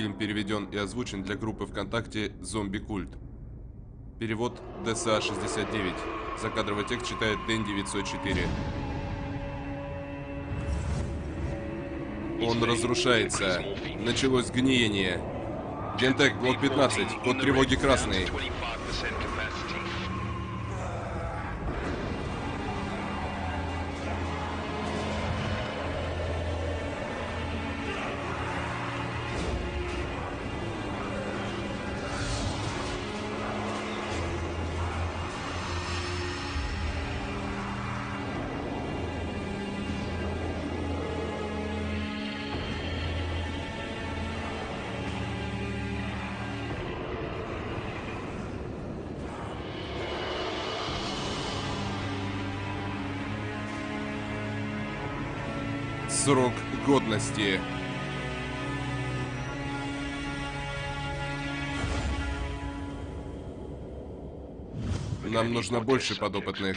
Фильм переведен и озвучен для группы ВКонтакте «Зомби Культ». Перевод ДСА-69. Закадровый текст читает Дэн-904. Он разрушается. Началось гниение. Гентек, блок 15, код тревоги красный. Годности. Нам нужно больше подопытных.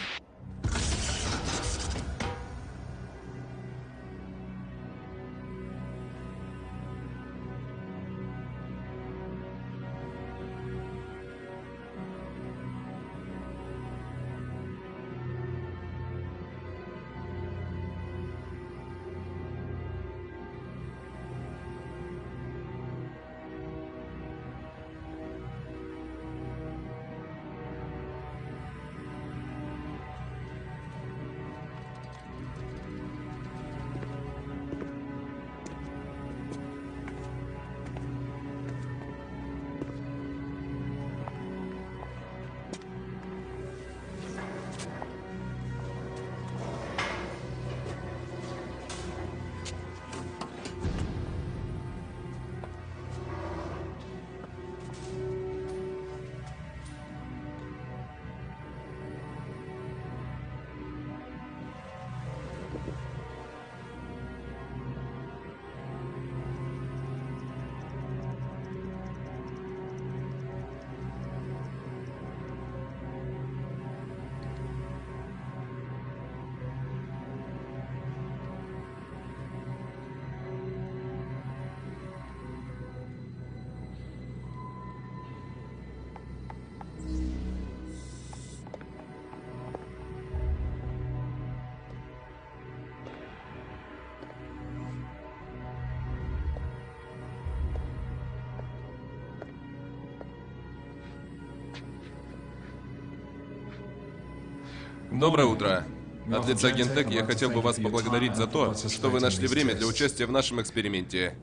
Доброе утро. От лица Гентек я хотел бы вас поблагодарить за то, что вы нашли время для участия в нашем эксперименте.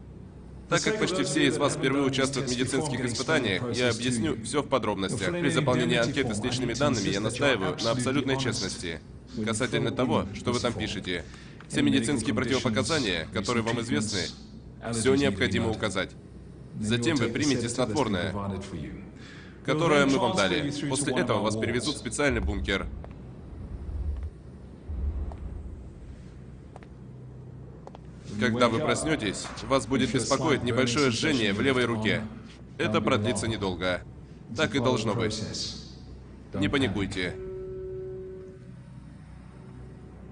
Так как почти все из вас впервые участвуют в медицинских испытаниях, я объясню все в подробностях. При заполнении анкеты с личными данными я настаиваю на абсолютной честности. Касательно того, что вы там пишете. Все медицинские противопоказания, которые вам известны, все необходимо указать. Затем вы примете снотворное, которое мы вам дали. После этого вас перевезут в специальный бункер. Когда вы проснетесь, вас будет беспокоить небольшое жжение в левой руке. Это продлится недолго. Так и должно быть. Не паникуйте.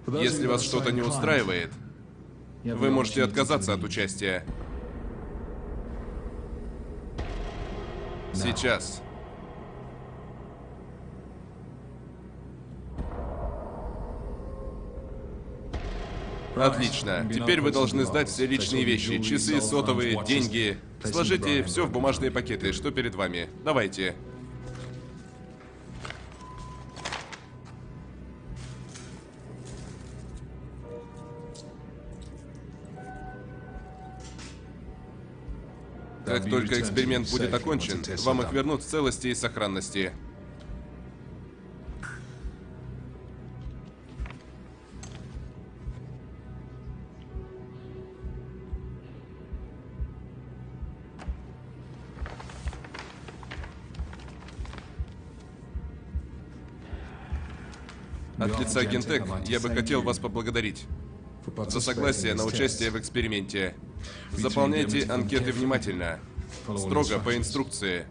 Если вас что-то не устраивает, вы можете отказаться от участия. Сейчас. Отлично. Теперь вы должны сдать все личные вещи. Часы, сотовые, деньги. Сложите все в бумажные пакеты, что перед вами. Давайте. Как только эксперимент будет окончен, вам их вернут в целости и сохранности. От лица Гентек я бы хотел вас поблагодарить за согласие на участие в эксперименте. Заполняйте анкеты внимательно, строго по инструкции.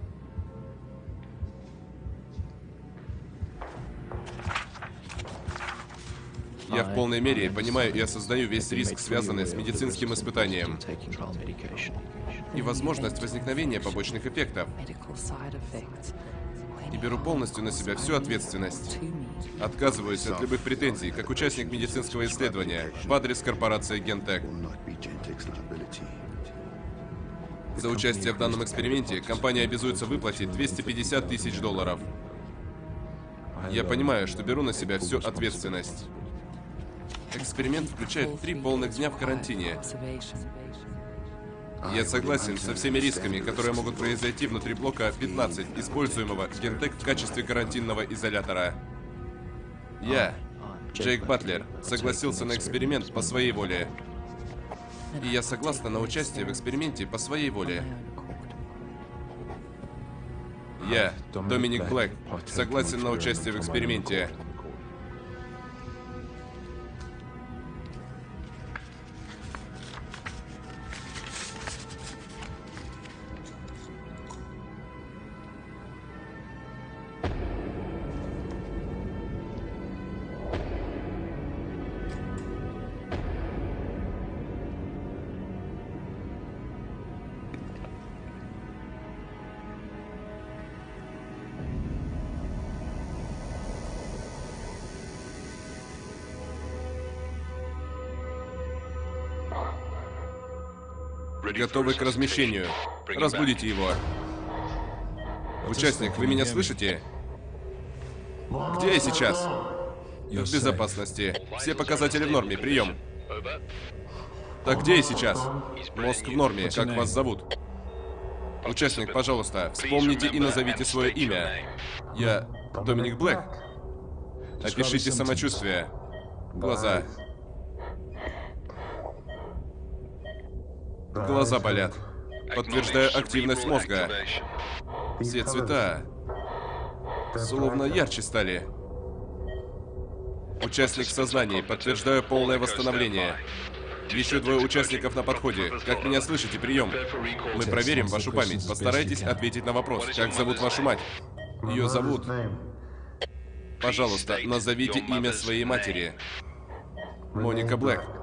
Я в полной мере понимаю и осознаю весь риск, связанный с медицинским испытанием, и возможность возникновения побочных эффектов. И беру полностью на себя всю ответственность. Отказываюсь от любых претензий, как участник медицинского исследования, в адрес корпорации Гентек. За участие в данном эксперименте компания обязуется выплатить 250 тысяч долларов. Я понимаю, что беру на себя всю ответственность. Эксперимент включает три полных дня в карантине. Я согласен со всеми рисками, которые могут произойти внутри блока 15, используемого Гентек в качестве карантинного изолятора. Я, Джейк Батлер, согласился на эксперимент по своей воле. И я согласна на участие в эксперименте по своей воле. Я, Доминик Блэк, согласен на участие в эксперименте. Готовы к размещению. Разбудите его. Участник, вы меня слышите? Где я сейчас? В безопасности. Все показатели в норме. Прием. Так где я сейчас? Мозг в норме. Как вас зовут? Участник, пожалуйста, вспомните и назовите свое имя. Я Доминик Блэк. Опишите самочувствие. Глаза. Глаза болят. Подтверждаю активность мозга. Все цвета словно ярче стали. Участник в сознании. Подтверждаю полное восстановление. Еще двое участников на подходе. Как меня слышите? Прием. Мы проверим вашу память. Постарайтесь ответить на вопрос. Как зовут вашу мать? Ее зовут... Пожалуйста, назовите имя своей матери. Моника Блэк.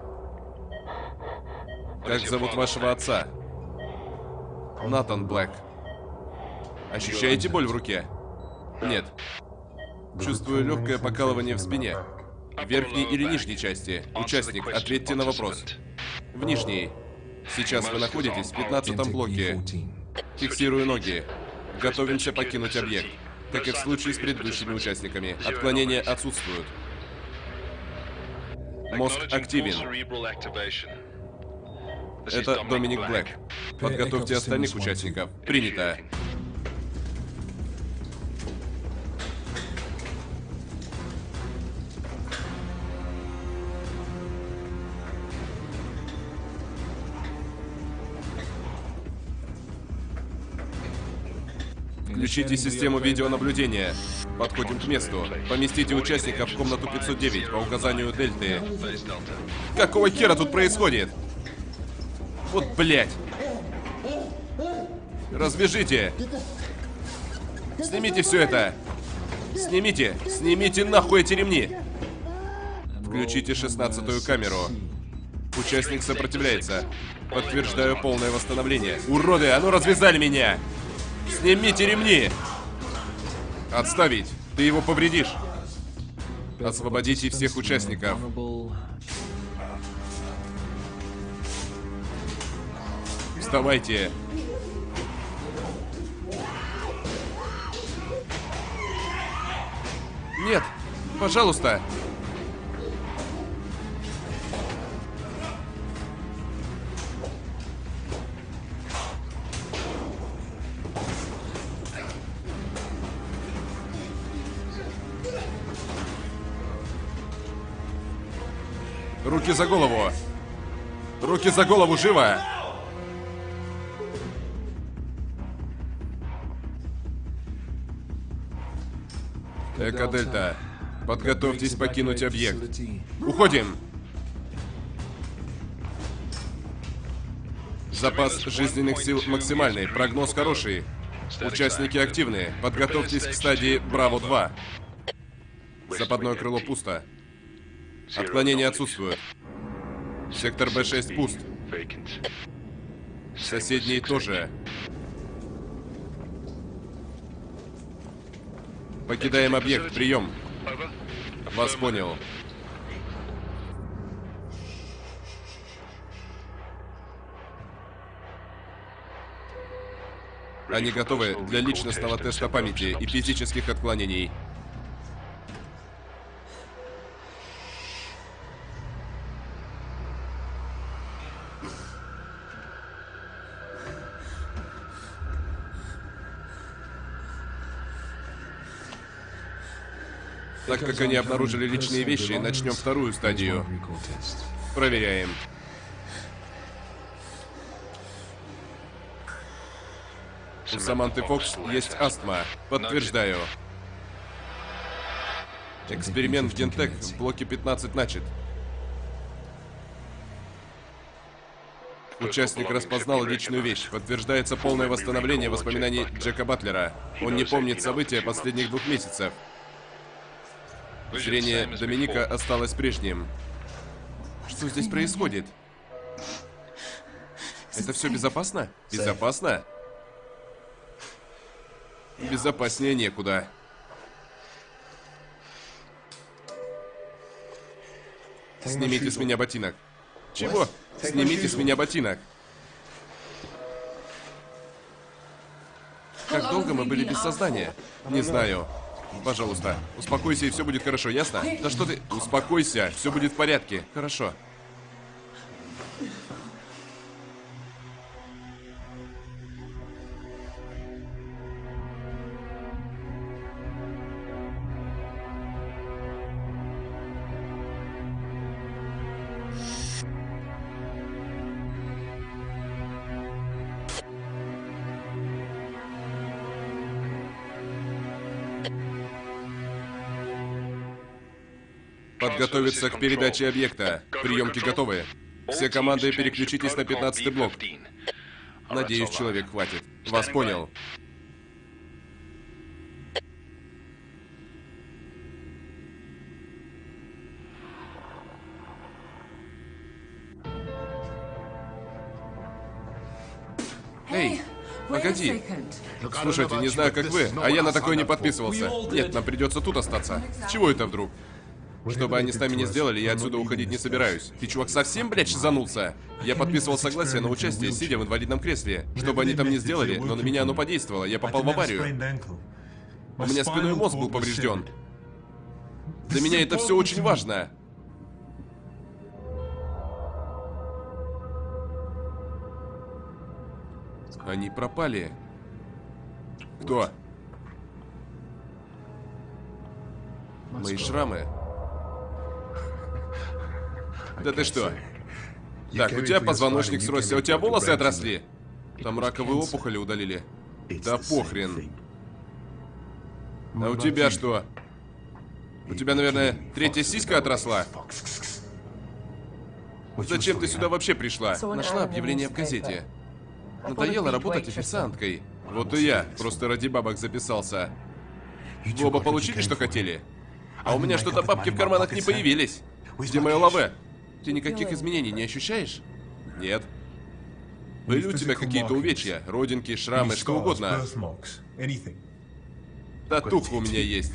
Как зовут вашего отца? Натан Блэк. Ощущаете боль в руке? Нет. Чувствую легкое покалывание в спине. В верхней или нижней части? Участник, ответьте на вопрос. В нижней. Сейчас вы находитесь в 15 блоке. Фиксирую ноги. Готовимся покинуть объект. Как и в случае с предыдущими участниками. Отклонения отсутствуют. Мозг активен. Это Доминик Блэк. Подготовьте остальных участников. Принято. Включите систему видеонаблюдения. Подходим к месту. Поместите участников в комнату 509 по указанию Дельты. Какого хера тут происходит? Вот, блядь. Развяжите. Снимите все это. Снимите. Снимите нахуй эти ремни. Включите шестнадцатую камеру. Участник сопротивляется. Подтверждаю полное восстановление. Уроды, а ну развязали меня! Снимите ремни! Отставить. Ты его повредишь. Освободите всех участников. Вставайте. Нет, пожалуйста. Руки за голову. Руки за голову, живо! Эко-дельта, подготовьтесь покинуть объект. Уходим! Запас жизненных сил максимальный, прогноз хороший. Участники активные. Подготовьтесь к стадии Браво-2. Западное крыло пусто. Отклонения отсутствуют. Сектор Б6 пуст. Соседние тоже. Покидаем объект. Прием. Вас понял. Они готовы для личностного теста памяти и физических отклонений. Так как они обнаружили личные вещи, начнем вторую стадию. Проверяем. У Саманты Фокс есть астма. Подтверждаю. Эксперимент в Гентек в блоке 15 начат. Участник распознал личную вещь. Подтверждается полное восстановление воспоминаний Джека Батлера. Он не помнит события последних двух месяцев. Зрение Доминика осталось прежним. Что здесь происходит? Это все безопасно? Безопасно? Безопаснее некуда. Снимите с меня ботинок. Чего? Снимите с меня ботинок. Как долго мы были без сознания? Не знаю. Пожалуйста, успокойся и все будет хорошо, ясно? Да что ты... Успокойся, все будет в порядке. Хорошо. Подготовиться к передаче объекта. Приемки готовы. Все команды переключитесь на 15 блок. Надеюсь, человек хватит. Вас понял. Эй, погоди. Слушайте, не знаю, как вы, а я на такое не подписывался. Нет, нам придется тут остаться. Чего это вдруг? Что бы они с нами не сделали, я отсюда уходить не собираюсь. Ты, чувак, совсем, блядь, шизанулся? Я подписывал согласие на участие, сидя в инвалидном кресле. Что бы они там не сделали, но на меня оно подействовало. Я попал в аварию. У меня спиной мозг был поврежден. Для меня это все очень важно. Они пропали. Кто? Мои шрамы. Да ты что? Так, у тебя позвоночник сросся, у тебя волосы отросли? Там раковые опухоли удалили. Да похрен. А у тебя что? У тебя, наверное, третья сиська отросла? Зачем ты сюда вообще пришла? Нашла объявление в газете. Надоело работать официанткой. Вот и я, просто ради бабок записался. Вы оба получили, что хотели? А у меня что-то бабки в карманах не появились. Где мое лаве? Ты никаких изменений не ощущаешь? Нет. Были у тебя какие-то увечья? Родинки, шрамы, что угодно? Татуха у меня есть.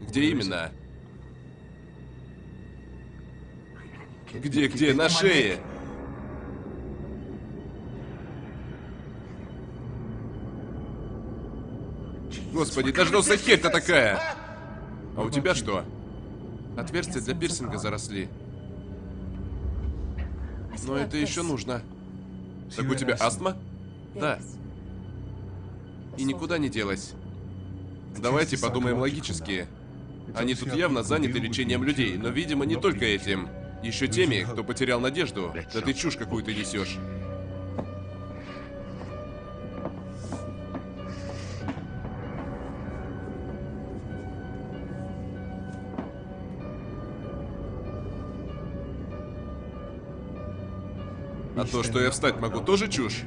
Где именно? Где, где? На шее. Господи, даже носа херь-то такая! А у тебя что? Отверстия для пирсинга заросли. Но это еще нужно. Так у тебя астма? Да. И никуда не делась. Давайте подумаем логически. Они тут явно заняты лечением людей, но, видимо, не только этим. Еще теми, кто потерял надежду. Да ты чушь какую-то несешь. А то, что я встать могу, тоже чушь?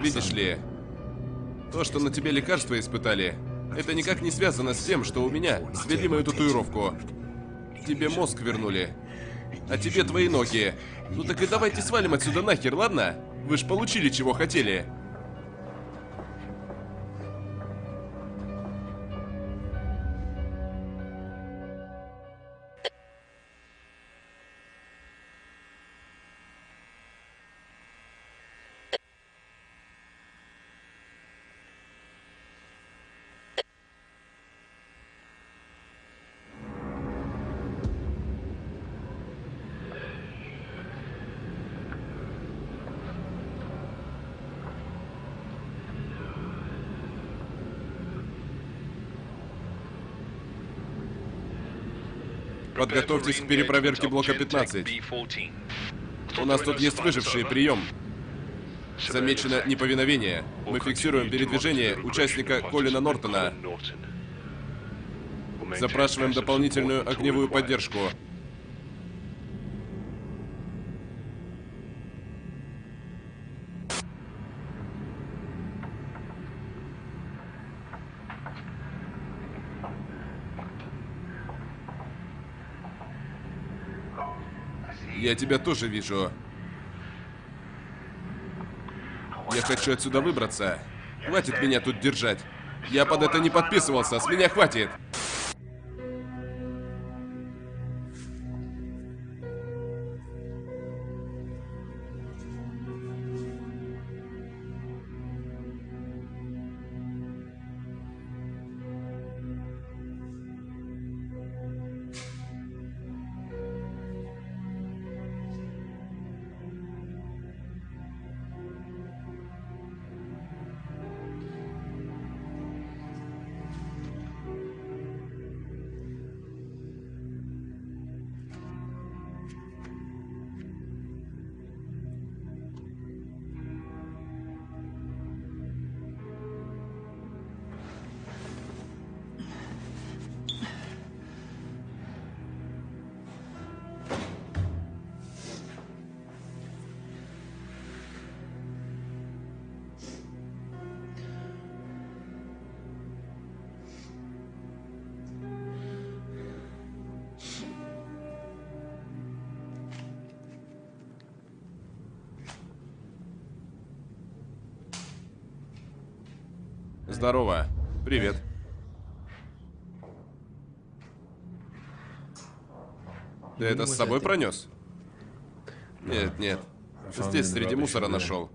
Видишь ли, то, что на тебе лекарства испытали, Это никак не связано с тем, что у меня свели мою татуировку. Тебе мозг вернули. А тебе твои ноги. Ну так и давайте свалим отсюда нахер, ладно? Вы ж получили, чего хотели. Подготовьтесь к перепроверке блока 15. У нас тут есть выжившие, прием. Замечено неповиновение. Мы фиксируем передвижение участника Колина Нортона. Запрашиваем дополнительную огневую поддержку. Я тебя тоже вижу. Я хочу отсюда выбраться. Хватит меня тут держать. Я под это не подписывался, с меня хватит. Ты это с собой пронес? Нет, нет. Здесь среди мусора нашел.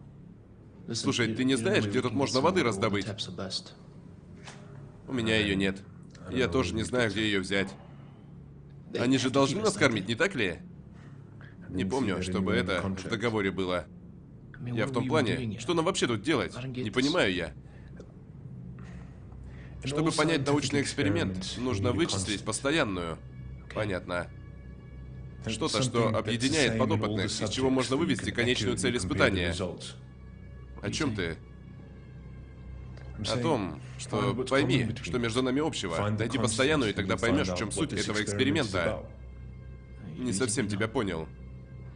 Слушай, ты не знаешь, где тут можно воды раздобыть? У меня ее нет. Я тоже не знаю, где ее взять. Они же должны нас кормить, не так ли? Не помню, чтобы это в договоре было. Я в том плане, что нам вообще тут делать? Не понимаю я. Чтобы понять научный эксперимент, нужно вычислить постоянную. Понятно. Что-то, что объединяет подопытных, из чего можно вывести конечную цель испытания. О чем ты? О том, что пойми, что между нами общего. Найди постоянную, и тогда поймешь, в чем суть этого эксперимента. Не совсем тебя понял.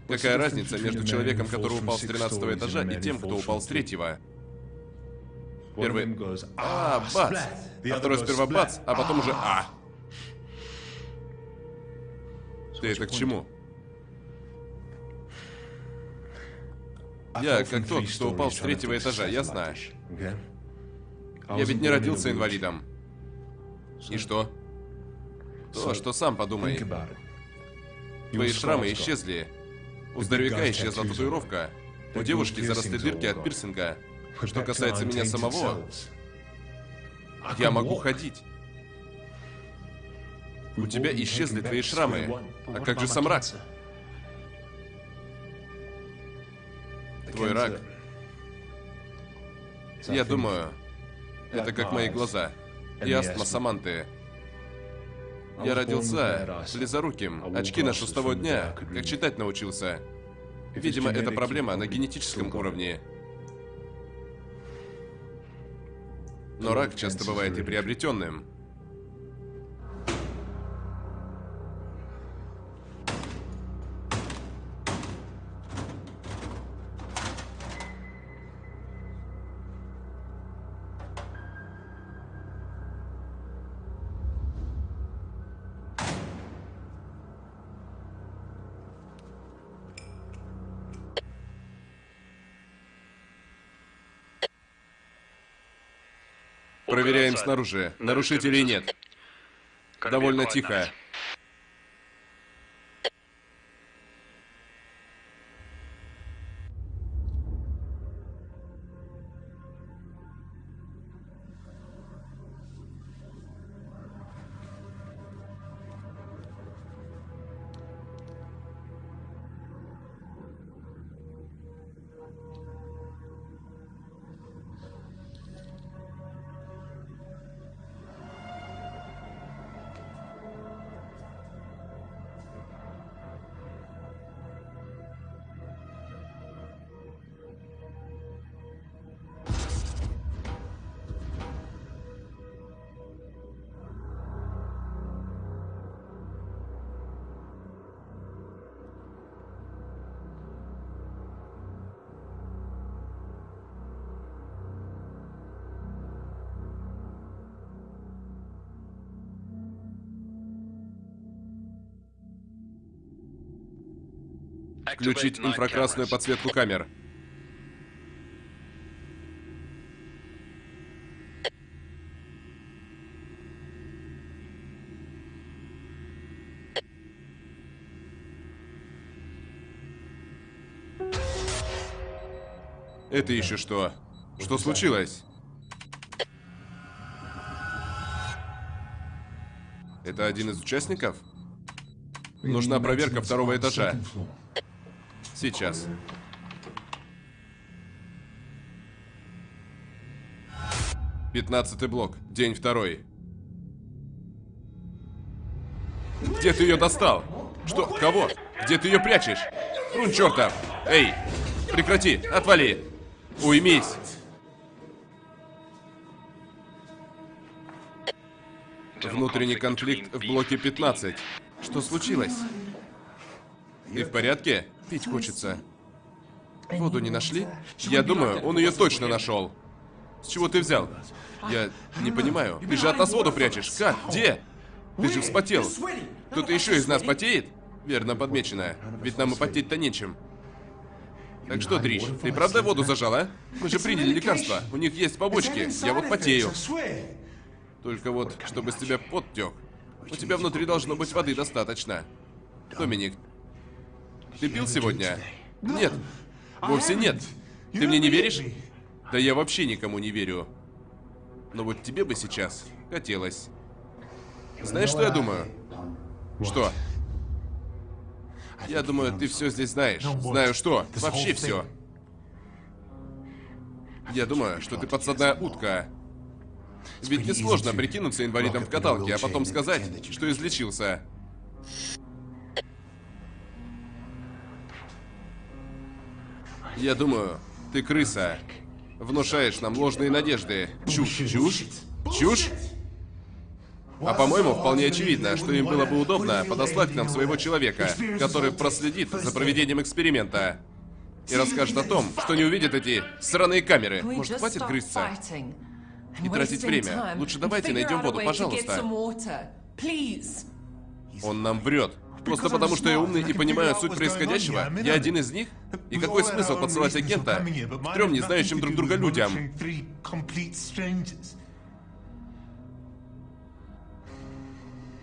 Какая разница между человеком, который упал с 13 этажа, и тем, кто упал с третьего? Первый «А, бац!» А второй сперва «бац», а потом уже «А». Ты это к чему? Я как тот, кто упал с третьего этажа, ясно? Я ведь не родился инвалидом. И что? То, что сам подумай. Твои шрамы исчезли. У здоровяка исчезла татуировка. У девушки заросли дырки от пирсинга. Что касается меня самого, я могу ходить. У тебя исчезли твои шрамы. А как же сам рак? Твой рак. Я думаю, это как мои глаза. И астма Саманты. Я родился близоруким. Очки ношу с того дня, как читать научился. Видимо, это проблема на генетическом уровне. Но рак часто бывает и приобретенным. Снаружи. Нарушителей нет. Довольно тихо. Включить инфракрасную подсветку камер. Это еще что? Что случилось? Это один из участников? Нужна проверка второго этажа. Сейчас. Пятнадцатый блок. День второй. Где ты ее достал? Что? Кого? Где ты ее прячешь? Рун чертов! Эй! Прекрати! Отвали! Уймись! Внутренний конфликт в блоке 15. Что случилось? Ты в порядке? Пить хочется. Воду не нашли? Я думаю, он ее точно нашел. С чего ты взял? Я не понимаю. Ты же от нас воду прячешь. Как? Где? Ты же вспотел. Кто-то еще из нас потеет? Верно подмечено. Ведь нам и потеть-то нечем. Так что, Дрищ, ты правда воду зажал, а? Мы же приняли лекарства. У них есть побочки. Я вот потею. Только вот, чтобы с тебя пот тек. У тебя внутри должно быть воды достаточно. Доминик, ты пил сегодня? Нет. Вовсе нет. Ты мне не веришь? Да я вообще никому не верю. Но вот тебе бы сейчас хотелось. Знаешь, что я думаю? Что? Я думаю, ты все здесь знаешь. Знаю что? Вообще все. Я думаю, что ты подсадная утка. Ведь несложно прикинуться инвалидом в каталке, а потом сказать, что излечился. Я думаю, ты крыса. Внушаешь нам ложные надежды. Чушь, чушь, чушь. А по-моему, вполне очевидно, что им было бы удобно подослать к нам своего человека, который проследит за проведением эксперимента. И расскажет о том, что не увидит эти сраные камеры. Может, хватит грызться? И тратить время. Лучше давайте найдем воду, пожалуйста. Он нам врет. Просто потому, что я умный и понимаю суть происходящего? Я один из них? И какой смысл подсылать агента к трем не знающим друг друга людям?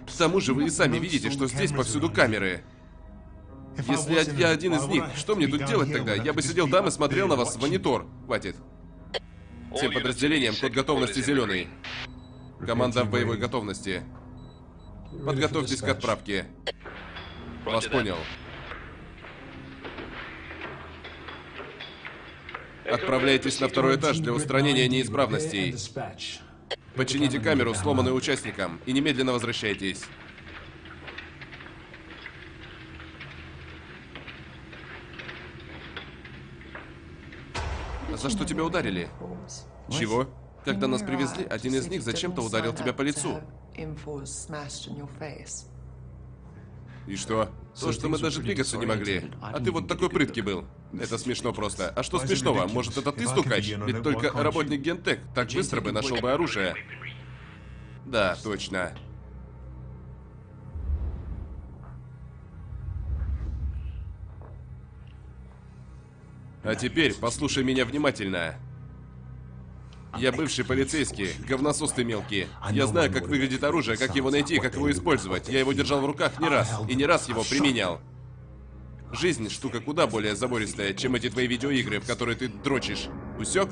К тому же вы и сами видите, что здесь повсюду камеры. Если я один из них, что мне тут делать тогда? Я бы сидел там и смотрел на вас в монитор. Хватит. Всем подразделениям код готовности зеленый. Команда в боевой готовности. Подготовьтесь к отправке. Вас понял. Отправляйтесь на второй этаж для устранения неисправностей. Почините камеру, сломанную участником, и немедленно возвращайтесь. За что тебя ударили? Чего? Когда нас привезли, один из них зачем-то ударил тебя по лицу. И что? То, что мы даже двигаться не могли. А ты вот такой прыткий был. Это смешно просто. А что смешного? Может, это ты стукач? Ведь только работник Гентек так быстро бы нашел бы оружие. Да, точно. А теперь послушай меня внимательно. Я бывший полицейский, говносос ты мелкий. Я знаю, как выглядит оружие, как его найти, как его использовать. Я его держал в руках не раз, и не раз его применял. Жизнь штука куда более забористая, чем эти твои видеоигры, в которые ты дрочишь. Усек?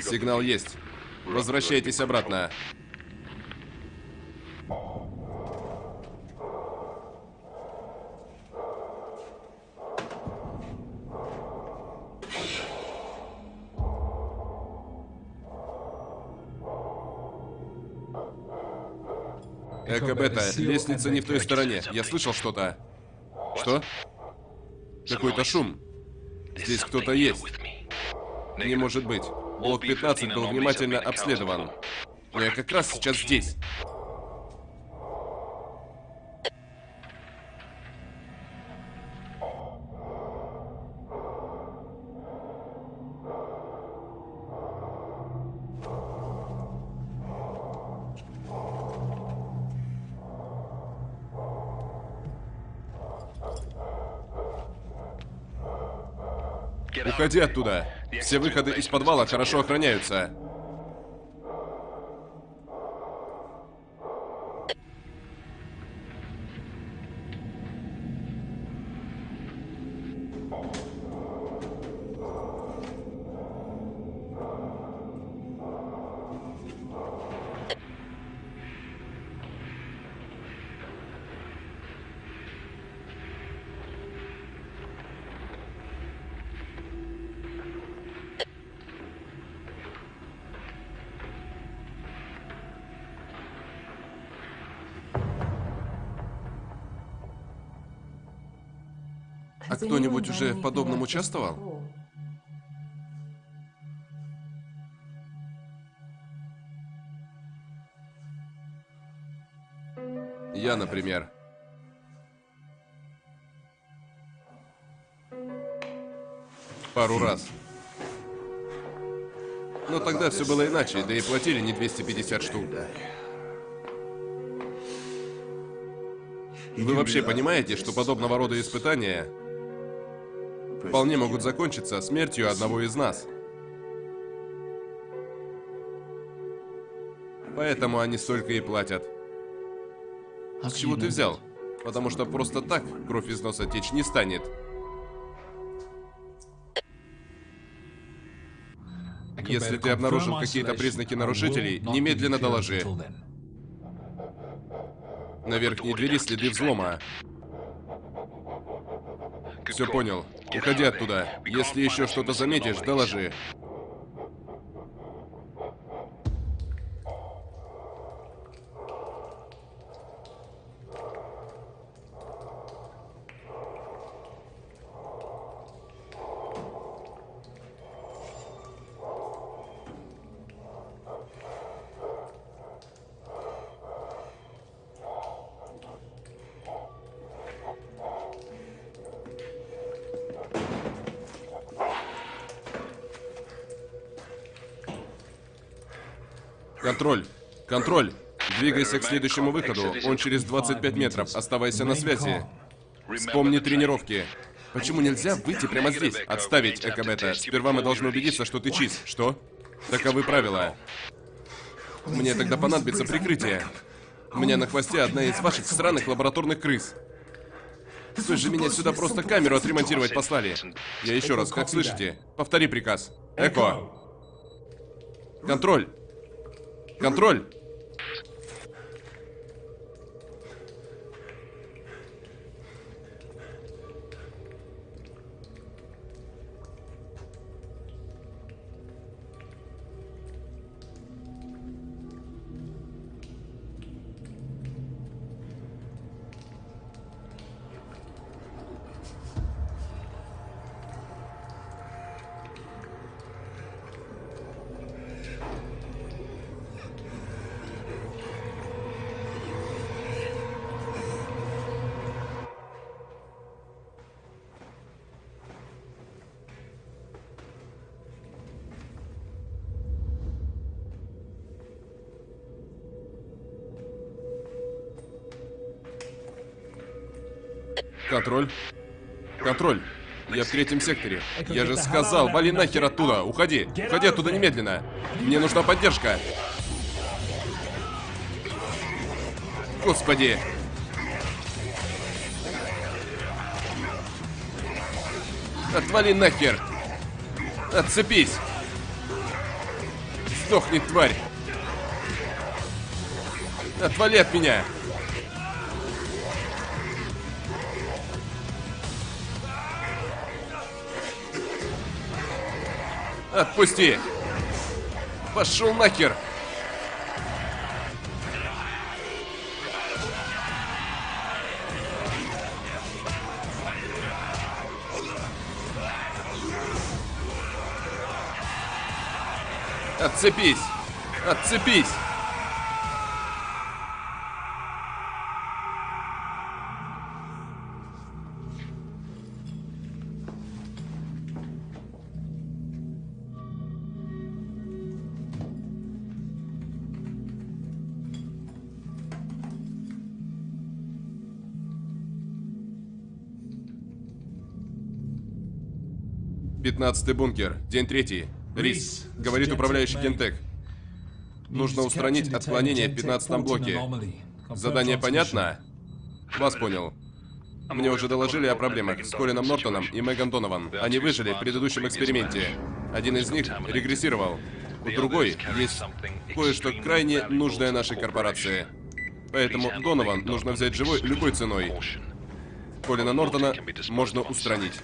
Сигнал есть. Возвращайтесь обратно. Эко-бета, лестница не в той стороне. Я слышал что-то. Что? Какой-то шум. Здесь кто-то есть. Не может быть. Блок 15 был внимательно обследован. Я как раз сейчас здесь. Уходи оттуда. Все выходы из подвала хорошо охраняются. Кто-нибудь уже в подобном участвовал? Я, например. Пару раз. Но тогда все было иначе, да и платили не 250 штук. Вы вообще понимаете, что подобного рода испытания вполне могут закончиться смертью одного из нас? Поэтому они столько и платят. С чего ты взял? Потому что просто так кровь из носа течь не станет. Если ты обнаружил какие-то признаки нарушителей, немедленно доложи. На верхней двери следы взлома. Все понял. Уходи оттуда. Если еще что-то заметишь, доложи. Контроль. Контроль. Двигайся к следующему выходу. Он через 25 метров. Оставайся на связи. Вспомни тренировки. Почему нельзя выйти прямо здесь? Отставить, Экобета. Сперва мы должны убедиться, что ты чист. Что? Таковы правила. Мне тогда понадобится прикрытие. У меня на хвосте одна из ваших странных лабораторных крыс. Вы же меня сюда просто камеру отремонтировать послали. Я еще раз, как слышите? Повтори приказ. Эко. Контроль. Контроль! Контроль. Контроль. Я в третьем секторе. Я же сказал, вали нахер оттуда. Уходи. Уходи оттуда немедленно. Мне нужна поддержка. Господи. Отвали нахер. Отцепись. Сдохни, тварь. Отвали от меня. Отпусти! Пошел нахер! Отцепись! Отцепись! Пятнадцатый бункер. День третий. Рис. Говорит управляющий Гентек. Нужно устранить отклонение в 15 блоке. Задание понятно? Вас понял. Мне уже доложили о проблемах с Колином Нортоном и Меган Донован. Они выжили в предыдущем эксперименте. Один из них регрессировал. У другой есть кое-что крайне нужное нашей корпорации. Поэтому Донован нужно взять живой любой ценой. Колина Нортона можно устранить.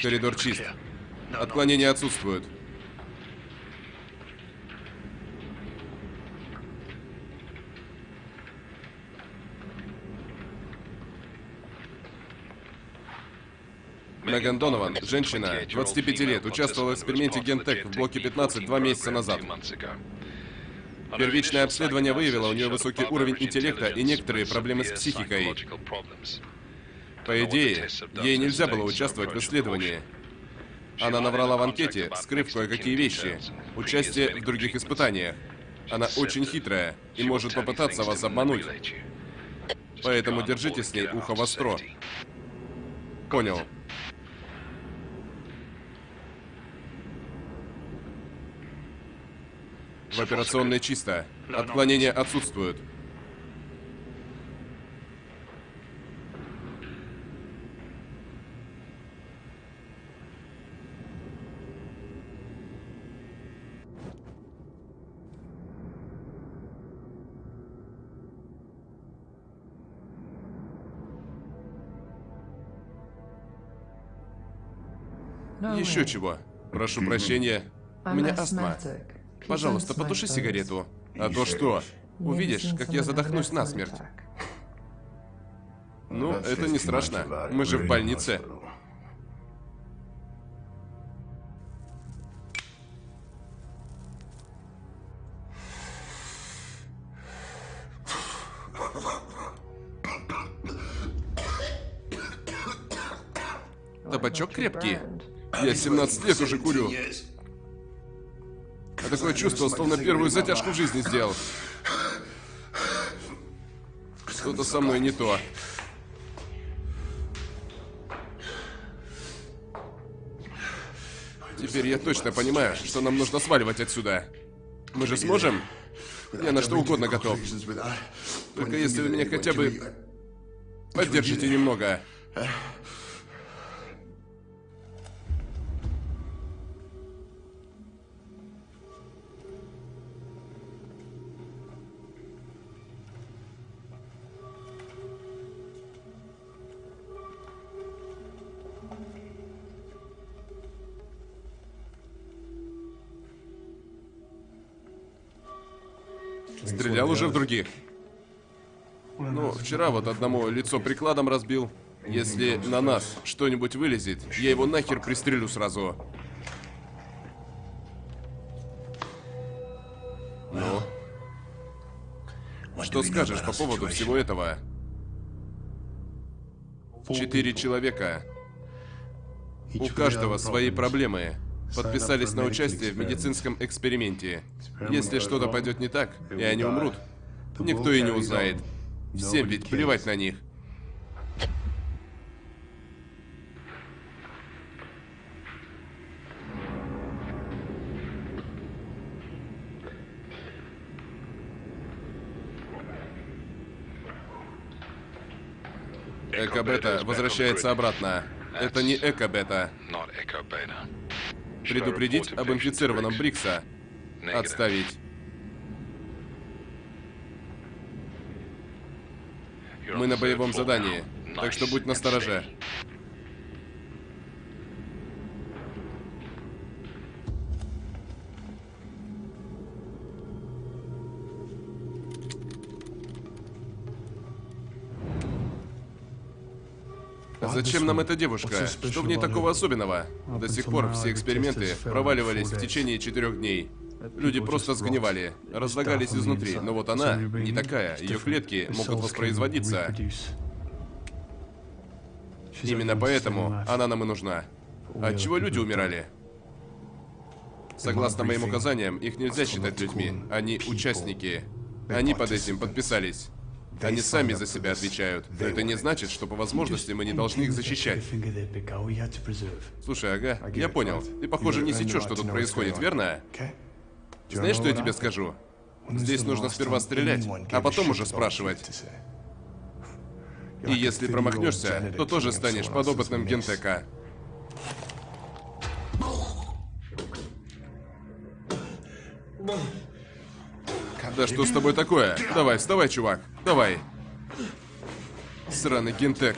Коридор чист. Отклонения отсутствуют. Меган Донован, женщина, 25 лет, участвовала в эксперименте Гентек в блоке 15 два месяца назад. Первичное обследование выявило у нее высокий уровень интеллекта и некоторые проблемы с психикой. По идее, ей нельзя было участвовать в исследовании. Она наврала в анкете, скрыв кое-какие вещи. Участие в других испытаниях. Она очень хитрая и может попытаться вас обмануть. Поэтому держите с ней ухо востро. Понял. В операционной чисто. Отклонения отсутствуют. Еще чего. Прошу прощения. У меня астма. Пожалуйста, потуши сигарету. А то что? Увидишь, как я задохнусь насмерть. Ну, это не страшно. Мы же в больнице. Табачок крепкий. Я 17 лет уже курю. А такое чувство, словно первую затяжку в жизни сделал. Что-то со мной не то. Теперь я точно понимаю, что нам нужно сваливать отсюда. Мы же сможем? Я на что угодно готов. Только если вы меня хотя бы поддержите немного. Стрелял уже в других. Ну, вчера вот одному лицо прикладом разбил. Если на нас что-нибудь вылезет, я его нахер пристрелю сразу. Ну? Что скажешь по поводу всего этого? Четыре человека. У каждого свои проблемы. Подписались на участие в медицинском эксперименте. Если что-то пойдет не так, и они умрут, никто и не узнает. Всем ведь плевать на них. Эко-бета возвращается обратно. Это не эко-бета. Предупредить об инфицированном Брикса. Отставить. Мы на боевом задании, так что будь настороже. Зачем нам эта девушка? Что в ней такого особенного? До сих пор все эксперименты проваливались в течение четырех дней. Люди просто сгнивали, разлагались изнутри, но вот она не такая, ее клетки могут воспроизводиться. Именно поэтому она нам и нужна. От чего люди умирали? Согласно моим указаниям, их нельзя считать людьми. Они участники. Они под этим подписались. Они сами за себя отвечают. Но это не значит, что по возможности мы не должны их защищать. Слушай, ага, я понял. Ты, похоже, не сечешь, что тут происходит, верно? Знаешь, что я тебе скажу? Здесь нужно сперва стрелять, а потом уже спрашивать. И если промахнешься, то тоже станешь подопытным гентека. Да что с тобой такое? Давай, вставай, чувак. Давай. Сраный гентек.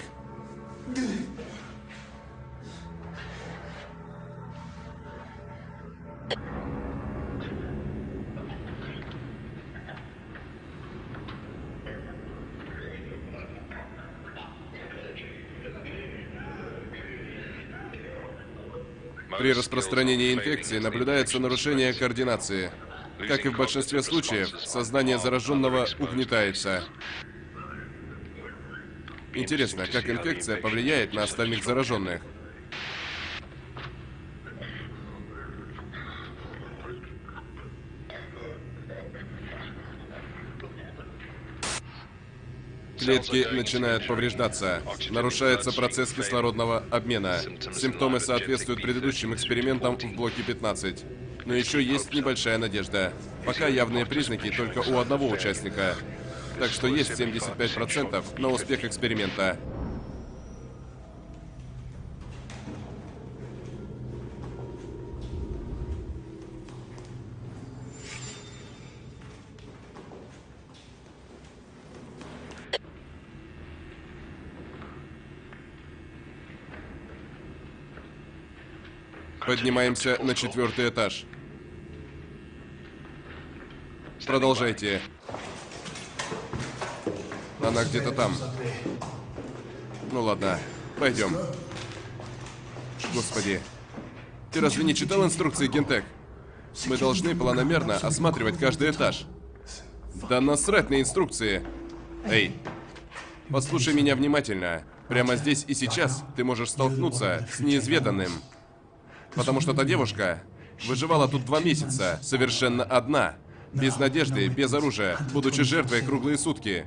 При распространении инфекции наблюдается нарушение координации. Как и в большинстве случаев, сознание зараженного угнетается. Интересно, как инфекция повлияет на остальных зараженных? Клетки начинают повреждаться. Нарушается процесс кислородного обмена. Симптомы соответствуют предыдущим экспериментам в блоке 15. Но еще есть небольшая надежда. Пока явные признаки только у одного участника. Так что есть 75% на успех эксперимента. Поднимаемся на четвертый этаж. Продолжайте. Она где-то там. Ну ладно, пойдем. Господи. Ты разве не читал инструкции, Гентек? Мы должны планомерно осматривать каждый этаж. Да насрать на инструкции. Эй, послушай меня внимательно. Прямо здесь и сейчас ты можешь столкнуться с неизведанным. Потому что та девушка выживала тут два месяца, совершенно одна. Без надежды, без оружия, будучи жертвой круглые сутки.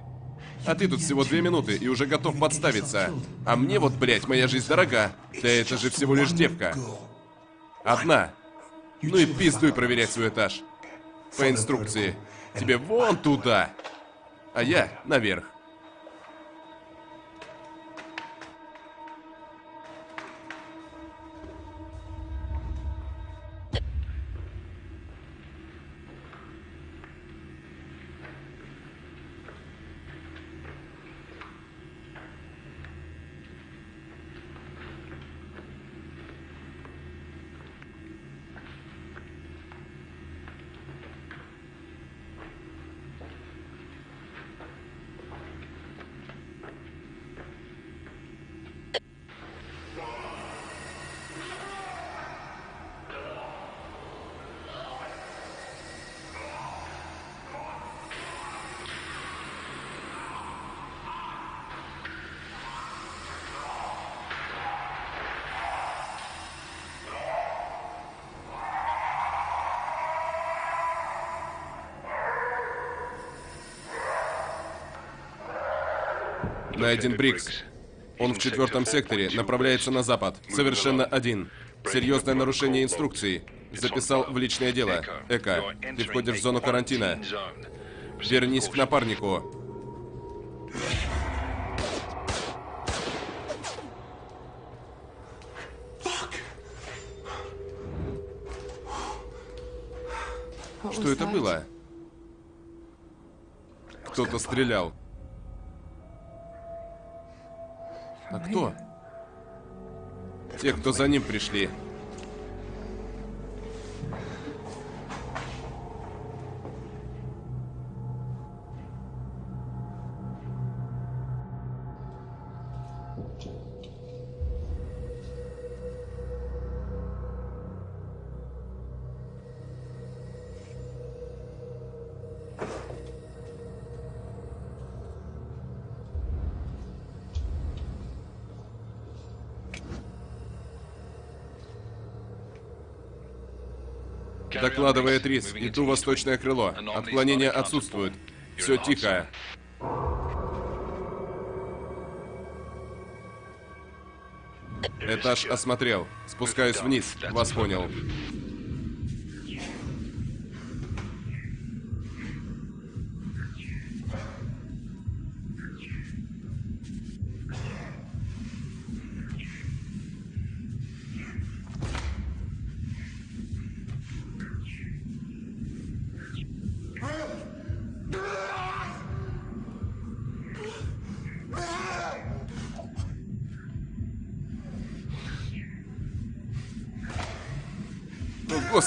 А ты тут всего две минуты и уже готов подставиться. А мне вот, блядь, моя жизнь дорога. Да это же всего лишь девка. Одна. Ну и пиздуй проверять свой этаж. По инструкции. Тебе вон туда. А я наверх. Найден Брикс. Он в четвертом секторе, направляется на запад. Совершенно один. Серьезное нарушение инструкции. Записал в личное дело. Эко, ты входишь в зону карантина. Вернись к напарнику. Что это было? Кто-то стрелял. Те, кто за ним пришли. Рис. Иду восточное крыло. Отклонения отсутствуют. Все тихо. Этаж осмотрел. Спускаюсь вниз. Вас понял.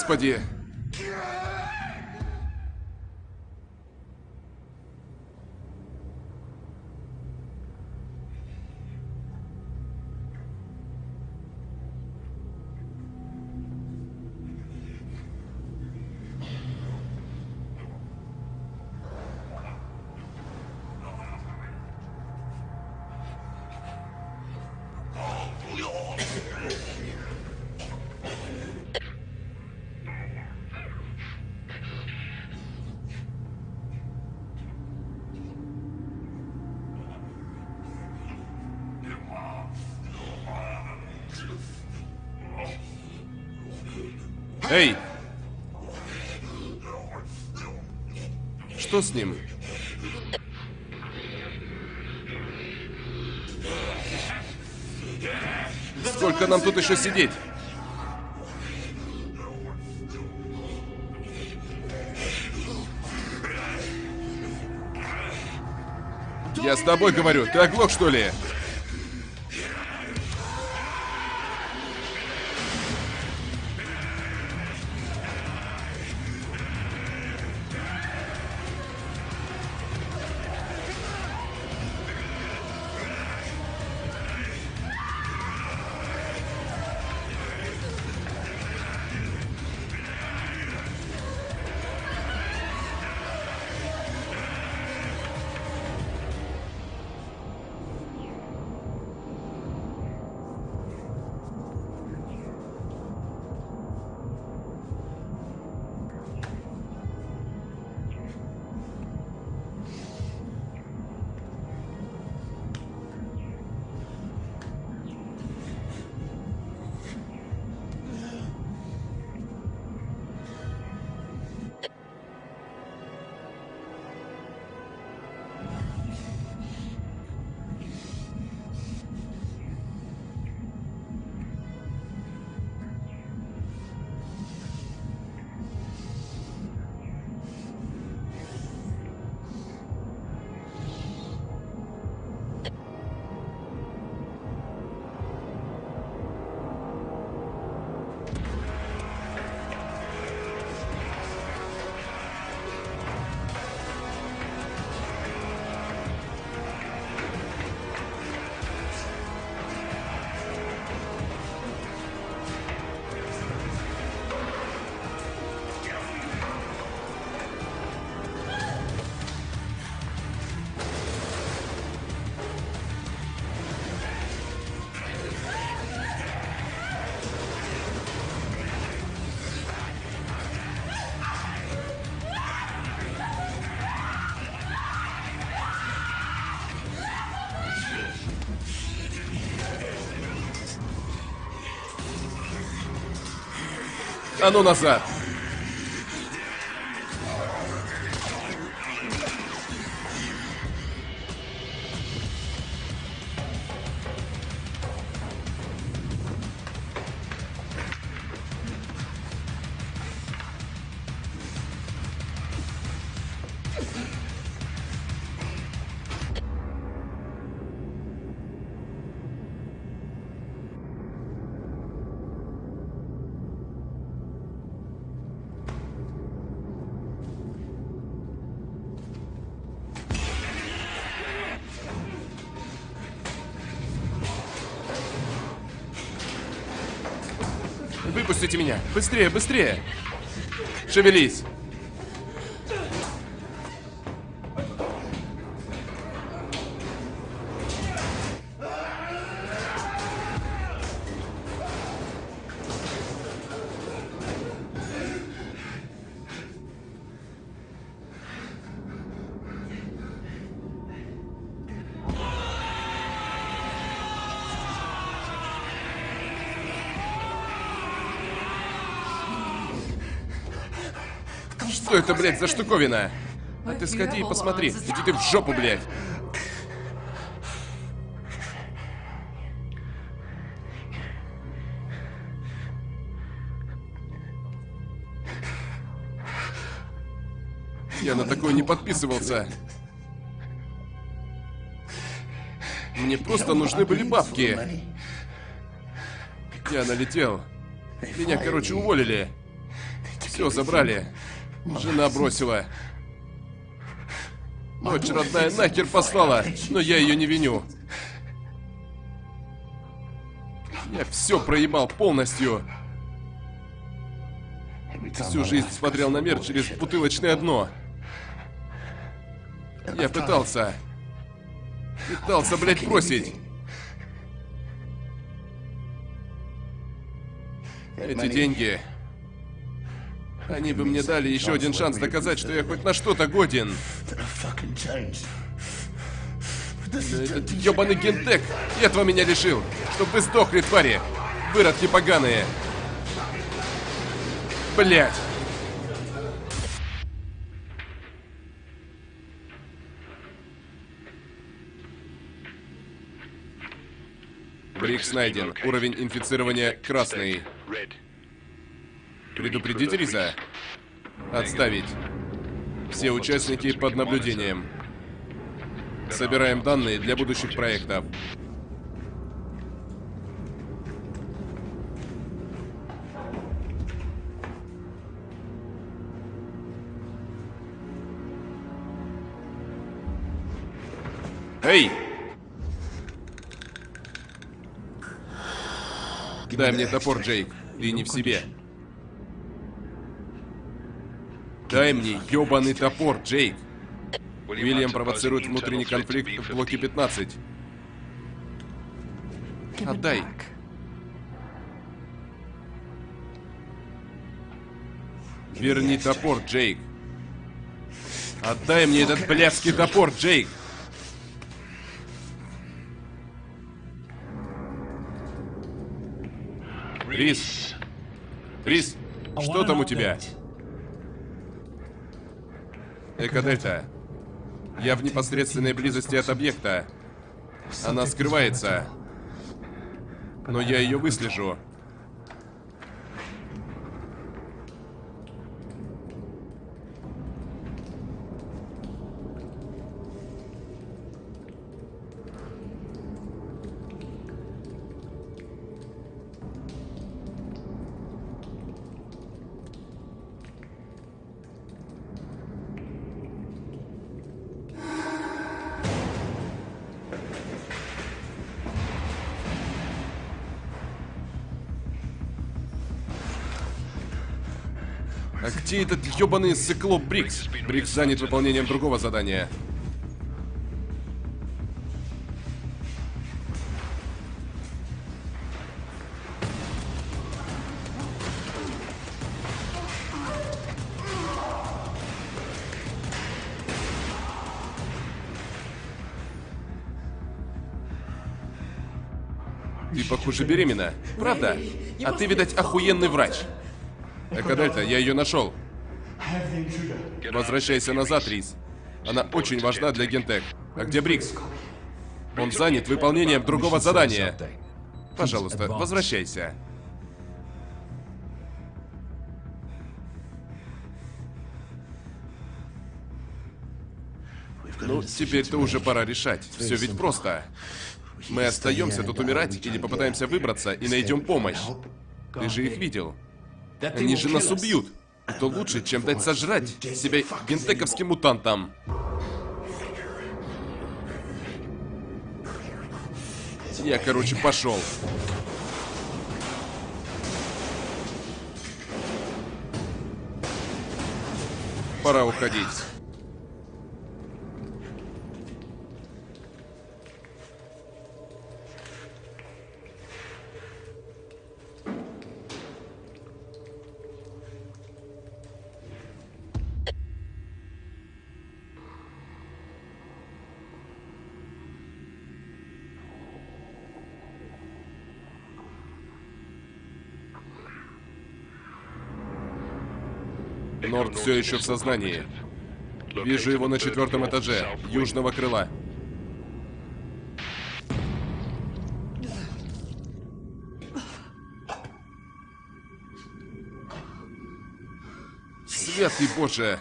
Господи! Эй! Что с ним? Сколько нам тут еще сидеть? Я с тобой говорю, ты оглох, что ли? А ну меня! Быстрее, быстрее! Шевелись! Это, блядь, за штуковина? А ты сходи и посмотри. Иди ты в жопу, блядь. Я на такое не подписывался. Мне просто нужны были бабки. Я налетел. Меня, короче, уволили. Все забрали. Жена бросила. Дочь родная нахер послала, но я ее не виню. Я все проебал полностью. Всю жизнь смотрел на мир через бутылочное дно. Я пытался. Пытался, блядь, бросить. Эти деньги... Они бы мне дали еще один шанс доказать, что я хоть на что-то годен. Этот ебаный гентек этого меня лишил. Чтоб вы сдохли, твари. Выродки поганые. Блять. Брикс найден. Уровень инфицирования красный. Предупредить Риза. Отставить. Все участники под наблюдением. Собираем данные для будущих проектов. Эй! Дай мне топор, Джейк. Ты не в себе. Дай мне ёбаный топор, Джейк. Уильям провоцирует внутренний конфликт в блоке 15. Отдай. Верни топор, Джейк. Отдай мне этот блядский топор, Джейк. Рис. Рис, что там у тебя? Экодельта. Я в непосредственной близости от объекта. Она скрывается. Но я ее выслежу. Этот ебаный циклоп Брикс? Брикс занят выполнением другого задания. Ты, похоже, беременна. Правда? А ты, видать, охуенный врач. Экодельта, я ее нашел. Возвращайся назад, Рис. Она очень важна для Гентек. А где Брикс? Он занят выполнением другого задания. Пожалуйста, возвращайся. Ну, теперь-то уже пора решать. Все ведь просто. Мы остаемся тут умирать или попытаемся выбраться и найдем помощь. Ты же их видел. Они же нас убьют. Это лучше, чем дать сожрать себя гентековским мутантам. Я, короче, пошел. Пора уходить. Норд все еще в сознании. Вижу его на четвертом этаже, южного крыла. Святый Боже!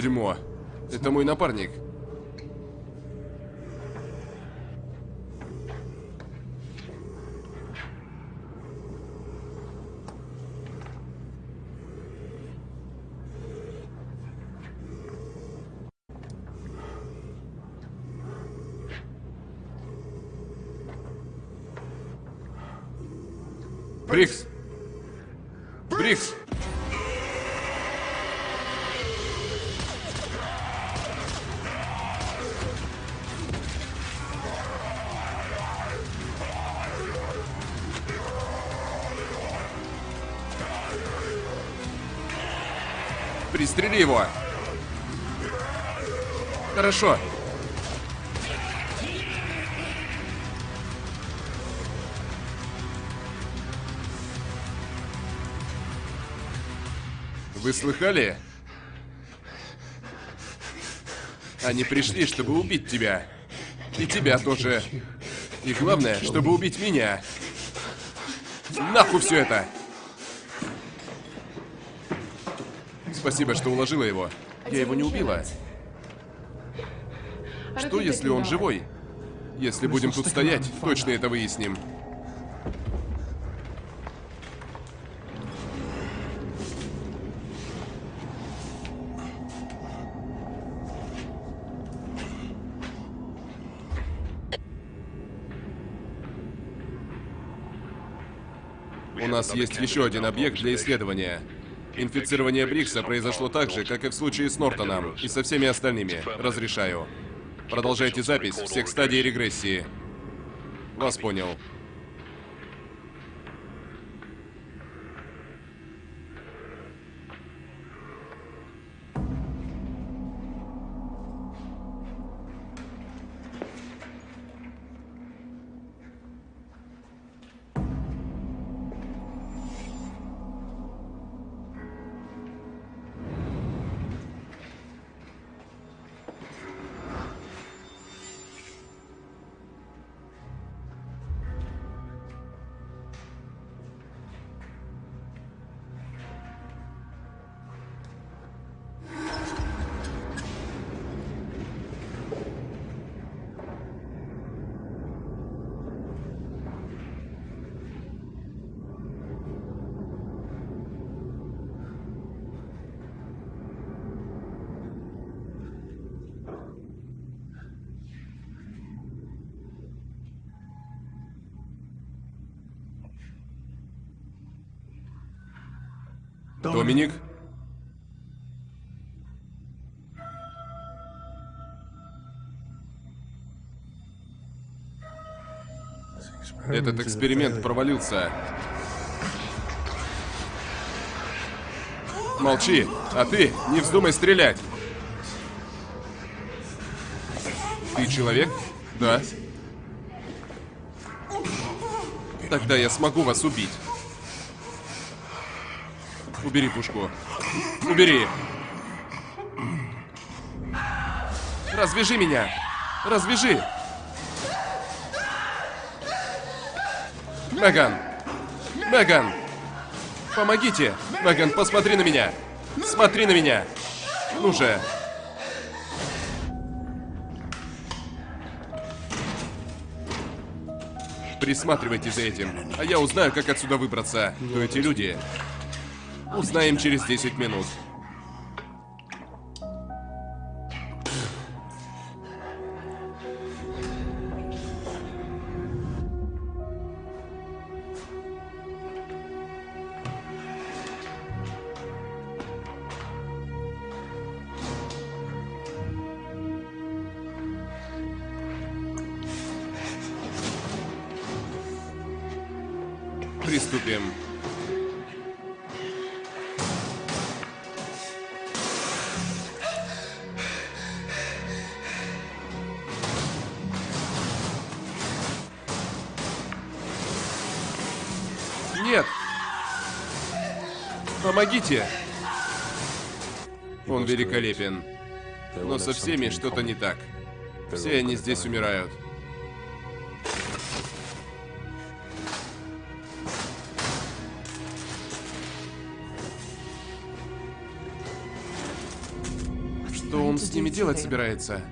Дерьмо. Это мой напарник. Пристрели его. Хорошо. Вы слыхали? Они пришли, чтобы убить тебя. И тебя тоже. И главное, чтобы убить меня. Нахуй все это! Спасибо, что уложила его. Я его не убила. Что, если он живой? Если будем тут стоять, точно это выясним. У нас есть еще один объект для исследования. Инфицирование Брикса произошло так же, как и в случае с Нортоном, и со всеми остальными. Разрешаю. Продолжайте запись всех стадий регрессии. Вас понял. Доминик? Этот эксперимент провалился. Молчи, а ты не вздумай стрелять. Ты человек? Да. Тогда я смогу вас убить. Убери пушку. Убери. Развяжи меня. Развяжи. Меган. Меган. Помогите. Меган, посмотри на меня. Смотри на меня. Ну же. Присматривайте за этим, а я узнаю, как отсюда выбраться. Кто эти люди? Узнаем через 10 минут. Помогите! Он великолепен. Но со всеми что-то не так. Все они здесь умирают. Что он с ними делать собирается?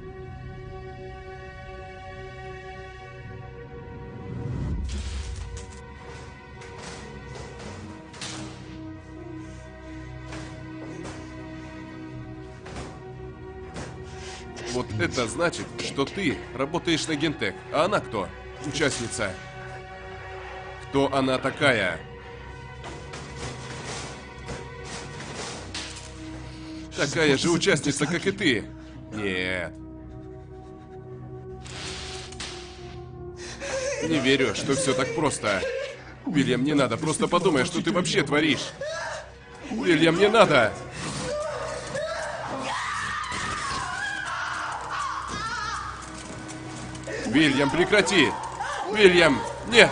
Это значит, что ты работаешь на Гентек. А она кто? Участница. Кто она такая? Такая же участница, как и ты. Нет. Не верю, что все так просто. Вильям, не надо, просто подумай, что ты вообще творишь. Вильям, не надо! Вильям, прекрати! Вильям, нет!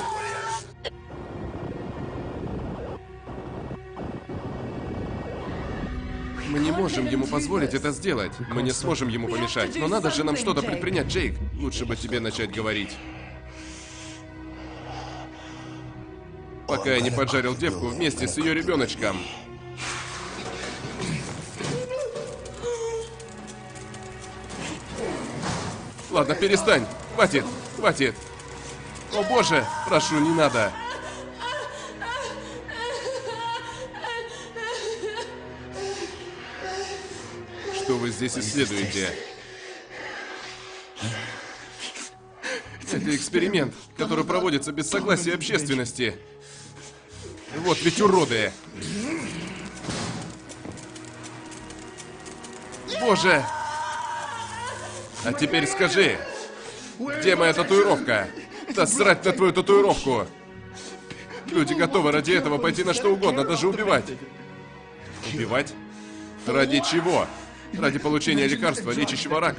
Мы не можем ему позволить это сделать. Мы не сможем ему помешать. Но надо же нам что-то предпринять, Джейк. Лучше бы тебе начать говорить. Пока я не поджарил девку вместе с ее ребеночком. Ладно, перестань. Хватит, хватит. О боже, прошу, не надо. Что вы здесь исследуете? Это эксперимент, который проводится без согласия общественности. Вот ведь уроды. Боже! А теперь скажи, где моя татуировка? Да срать на твою татуировку! Люди готовы ради этого пойти на что угодно, даже убивать. Убивать? Ради чего? Ради получения лекарства, лечащего рак,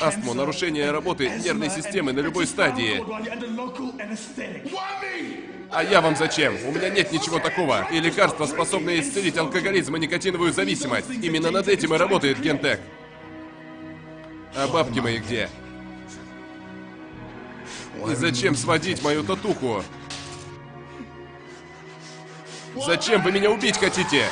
астму, нарушение работы нервной системы на любой стадии. А я вам зачем? У меня нет ничего такого. И лекарства, способные исцелить алкоголизм и никотиновую зависимость. Именно над этим и работает Гентек. А бабки мои где? И зачем сводить мою татуху? Зачем вы меня убить хотите?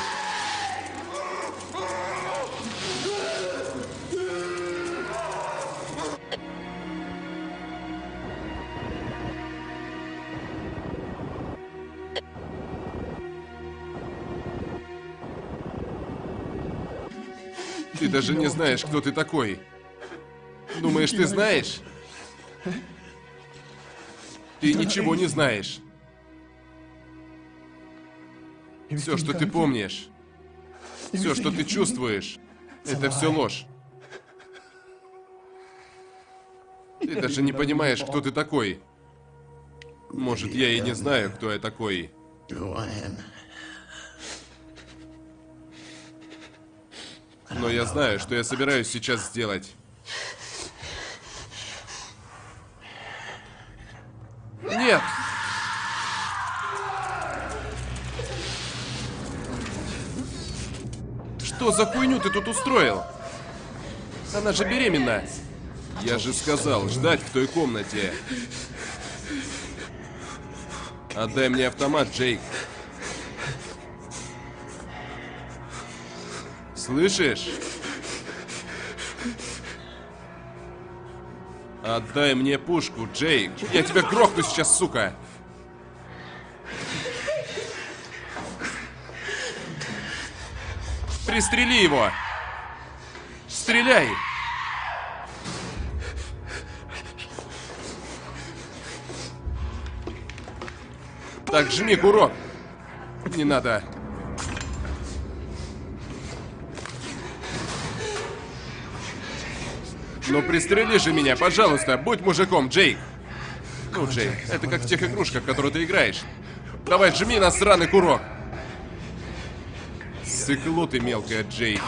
Ты даже не знаешь, кто ты такой. Думаешь, ты знаешь? Ты ничего не знаешь. Все, что ты помнишь, все, что ты чувствуешь, это все ложь. Ты даже не понимаешь, кто ты такой. Может, я и не знаю, кто я такой. Но я знаю, что я собираюсь сейчас сделать. Нет! Что за хуйню ты тут устроил? Она же беременна. Я же сказал, ждать в той комнате. Отдай мне автомат, Джейк. Слышишь? Отдай мне пушку, Джейк. Я тебя грохну сейчас, сука. Пристрели его. Стреляй. Так, жми курок. Не надо. Ну пристрели же меня, пожалуйста, будь мужиком, Джейк. Ну, Джейк, это как в тех игрушках, в которые ты играешь. Давай, жми на сраный курок. Сыкло ты мелкая, Джейк.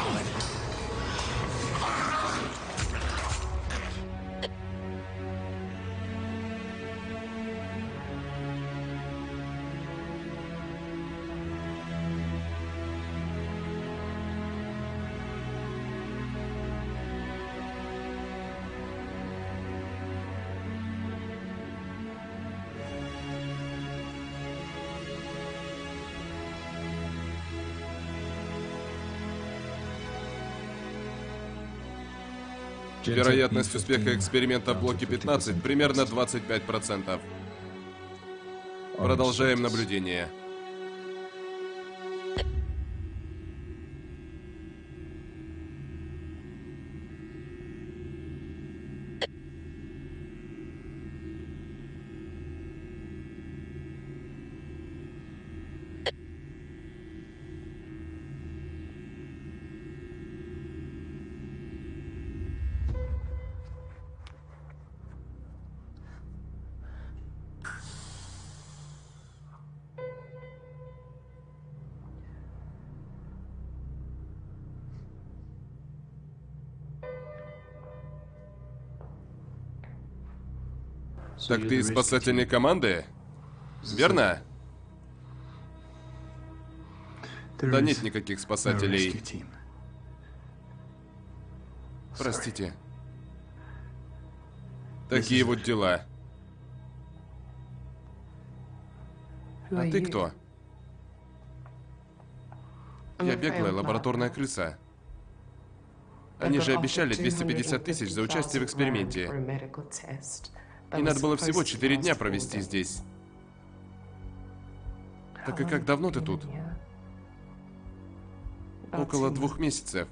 Вероятность успеха эксперимента в блоке 15 примерно 25%. Продолжаем наблюдение. Так ты из спасательной команды? Верно? Да нет никаких спасателей. Простите. Такие вот дела. А ты кто? Я беглая лабораторная крыса. Они же обещали 250 тысяч за участие в эксперименте. И надо было всего 4 дня провести здесь. Так и как давно ты тут? Около двух месяцев.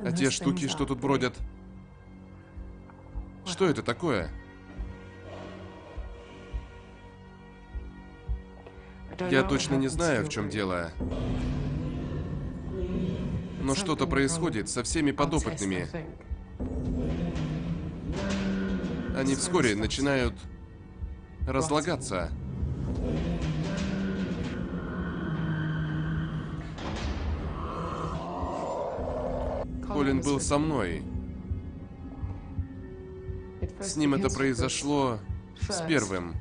А те штуки, что тут бродят? Что это такое? Я точно не знаю, в чем дело. Но что-то происходит со всеми подопытными. Они вскоре начинают разлагаться. Колин был со мной. С ним это произошло с первым.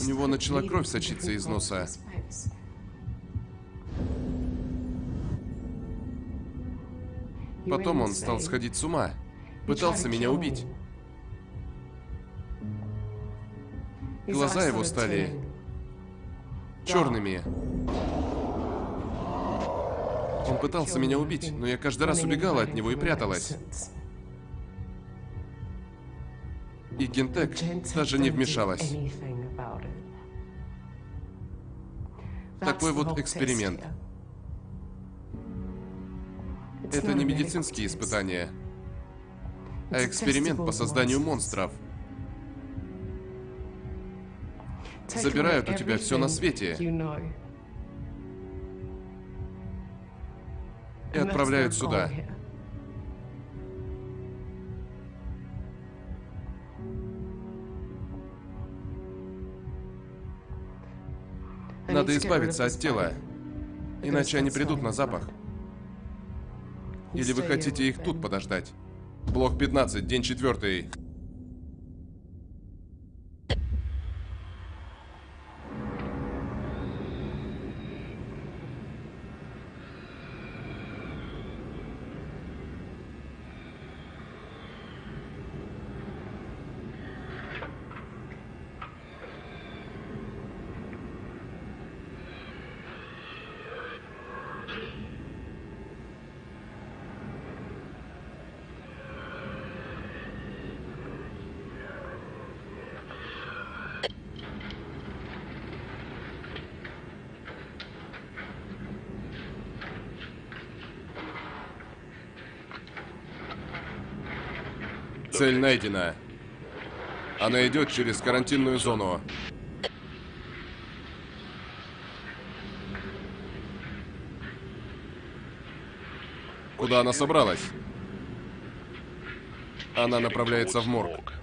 У него начала кровь сочиться из носа. Потом он стал сходить с ума. Пытался меня убить. Глаза его стали черными. Он пытался меня убить, но я каждый раз убегала от него и пряталась. И Гентек даже не вмешалась. Такой вот эксперимент. Это не медицинские испытания эксперимент по созданию монстров. Забирают у тебя все на свете. И отправляют сюда. Надо избавиться от тела. Иначе они придут на запах. Или вы хотите их тут подождать? Блок 15, день четвертый. Цель найдена. Она идет через карантинную зону. Куда она собралась? Она направляется в морг.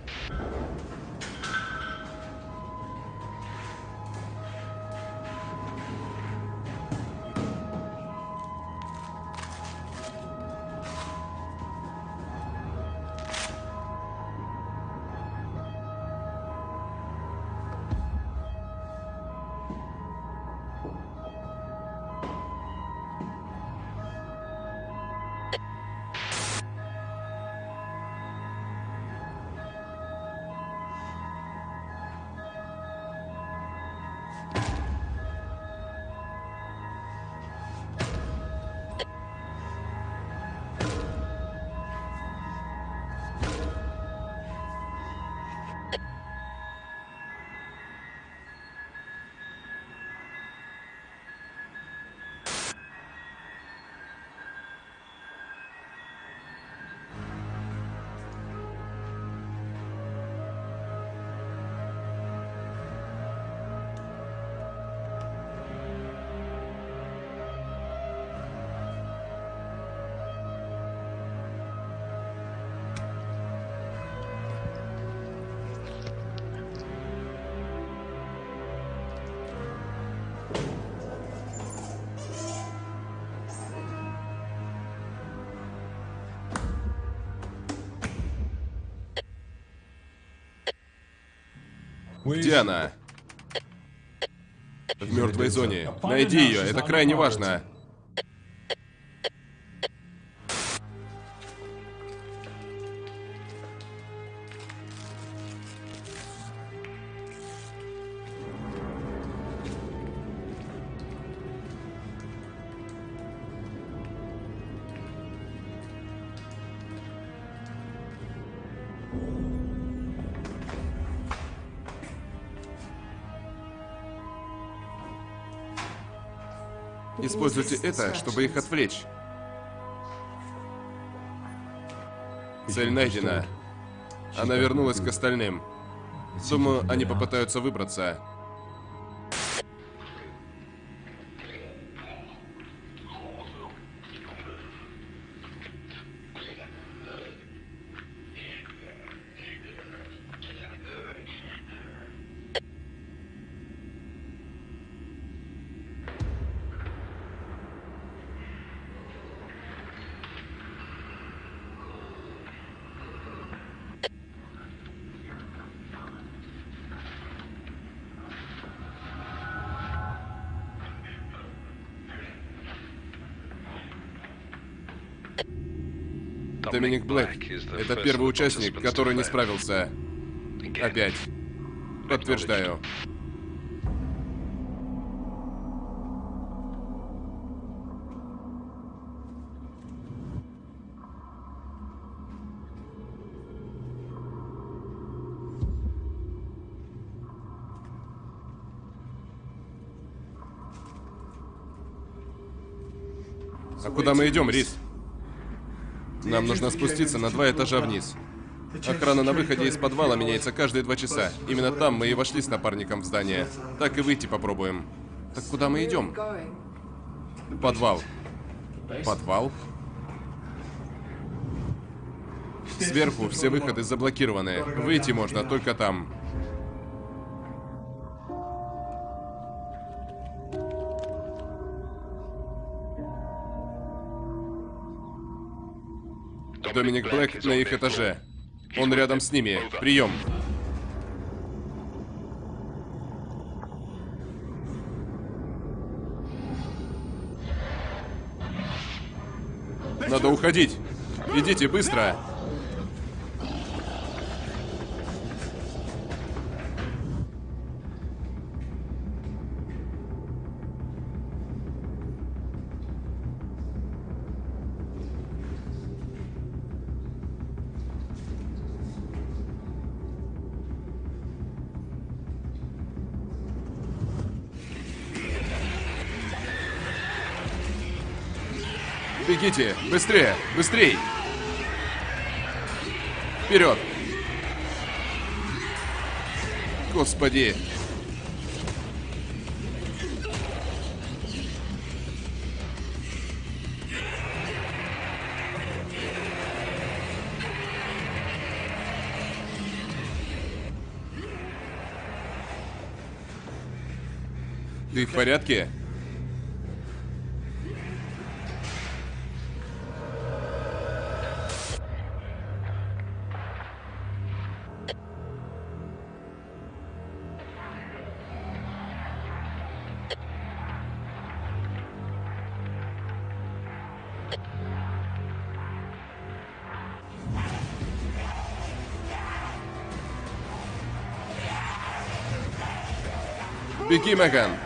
Где она? В мертвой зоне. Найди ее, это крайне важно. Используйте это, чтобы их отвлечь. Цель найдена. Она вернулась к остальным. Думаю, они попытаются выбраться. Доминик Блэк. Это первый участник, который не справился. Опять. Подтверждаю. А куда мы идем, Рис? Нужно спуститься на два этажа вниз. Охрана на выходе из подвала меняется каждые два часа. Именно там мы и вошли с напарником в здание. Так и выйти попробуем. Так куда мы идем? Подвал. Подвал? Сверху все выходы заблокированы. Выйти можно только там. Доминик Блэк на их этаже. Он рядом с ними. Прием. Надо уходить. Идите быстро. Бегите! Быстрее! Быстрей! Вперед! Господи! Ты в порядке? Беги, Меган!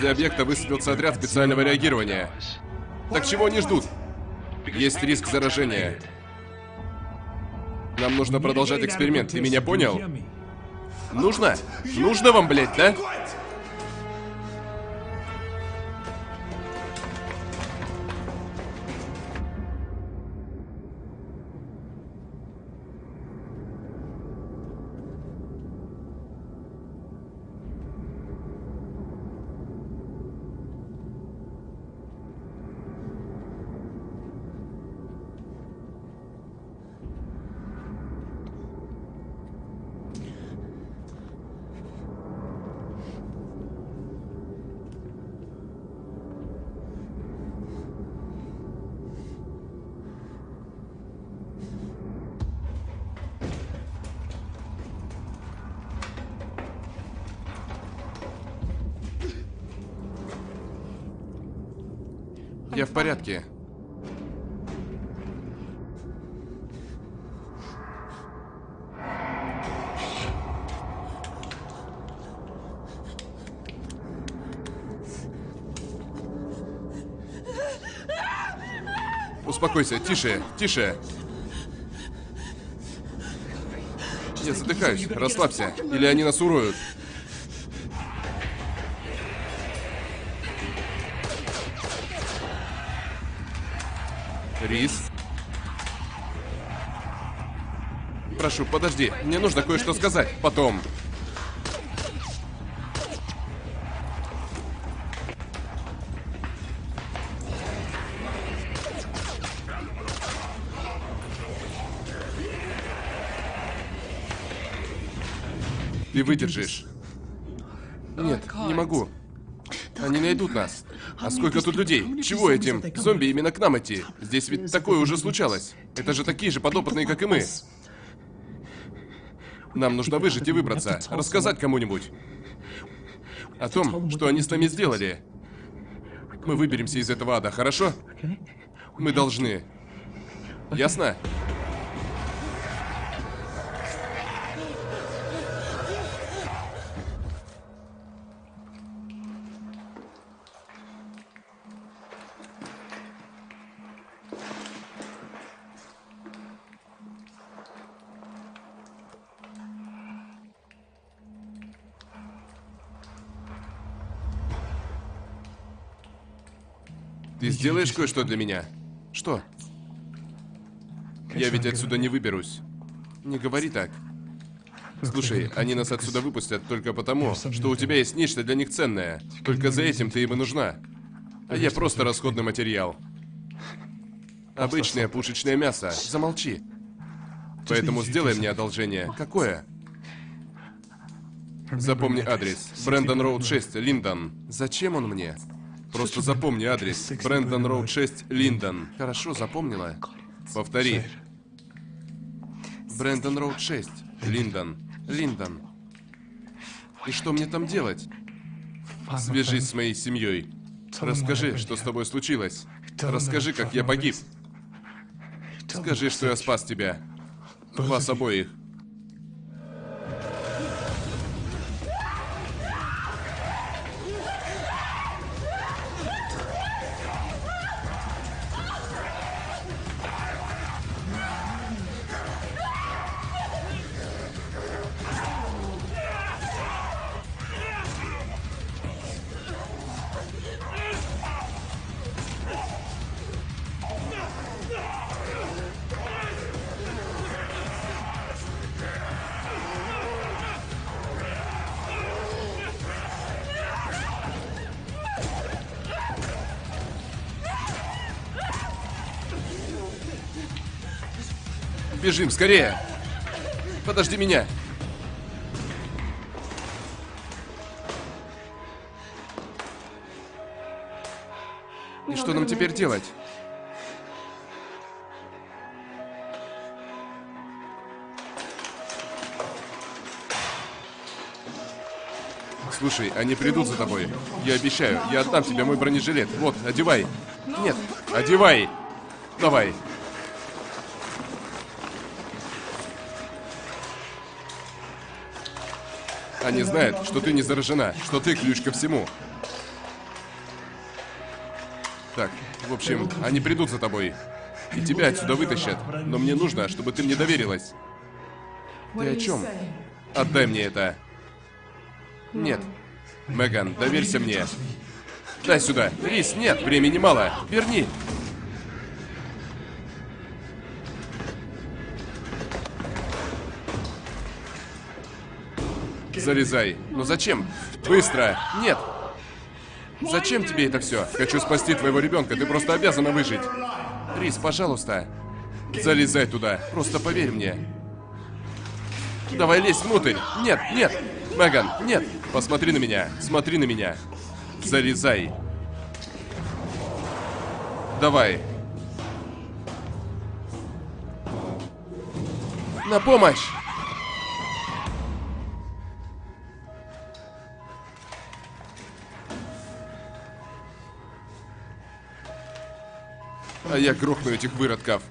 Возле объекта высадился отряд специального реагирования. Так чего они ждут? Есть риск заражения. Нам нужно продолжать эксперимент, ты меня понял? Нужно? Нужно вам, блядь, да? Успокойся, тише, тише. Я задыхаюсь, расслабься, или они нас уроют. Рис? Прошу, подожди. Мне нужно кое-что сказать. Потом. Ты выдержишь. Нет, не могу. Они найдут нас. А сколько тут людей? Чего этим зомби именно к нам идти? Здесь ведь такое уже случалось. Это же такие же подопытные, как и мы. Нам нужно выжить и выбраться. Рассказать кому-нибудь. О том, что они с нами сделали. Мы выберемся из этого ада, хорошо? Мы должны. Ясно? Сделаешь кое-что для меня? Что? Я ведь отсюда не выберусь. Не говори так. Слушай, они нас отсюда выпустят только потому, что у тебя есть нечто для них ценное. Только за этим ты им и нужна. А я просто расходный материал. Обычное пушечное мясо. Замолчи. Поэтому сделай мне одолжение. Какое? Запомни адрес. Брэндон Роуд 6, Линдон. Зачем он мне? Просто запомни адрес. Брэндон Роуд 6, Линдон. Хорошо, запомнила? Повтори. Брэндон Роуд 6, Линдон. Линдон. И что мне там делать? Свяжись с моей семьей. Расскажи, что с тобой случилось. Расскажи, как я погиб. Скажи, что я спас тебя. Вас обоих. Бежим, скорее! Подожди меня! И что нам теперь делать? Слушай, они придут за тобой. Я обещаю, я отдам тебе мой бронежилет. Вот, одевай. Нет, одевай. Давай. Они знают, что ты не заражена, что ты ключ ко всему. Так, в общем, они придут за тобой. И тебя отсюда вытащат. Но мне нужно, чтобы ты мне доверилась. Ты о чем? Отдай мне это. Нет. Меган, доверься мне. Дай сюда. Рис, нет, времени мало. Верни. Залезай. Но зачем? Быстро. Нет. Зачем тебе это все? Хочу спасти твоего ребенка. Ты просто обязана выжить. Рис, пожалуйста. Залезай туда. Просто поверь мне. Давай лезь внутрь. Нет, нет. Меган, нет. Посмотри на меня. Смотри на меня. Залезай. Давай. На помощь! А я грохну этих выродков.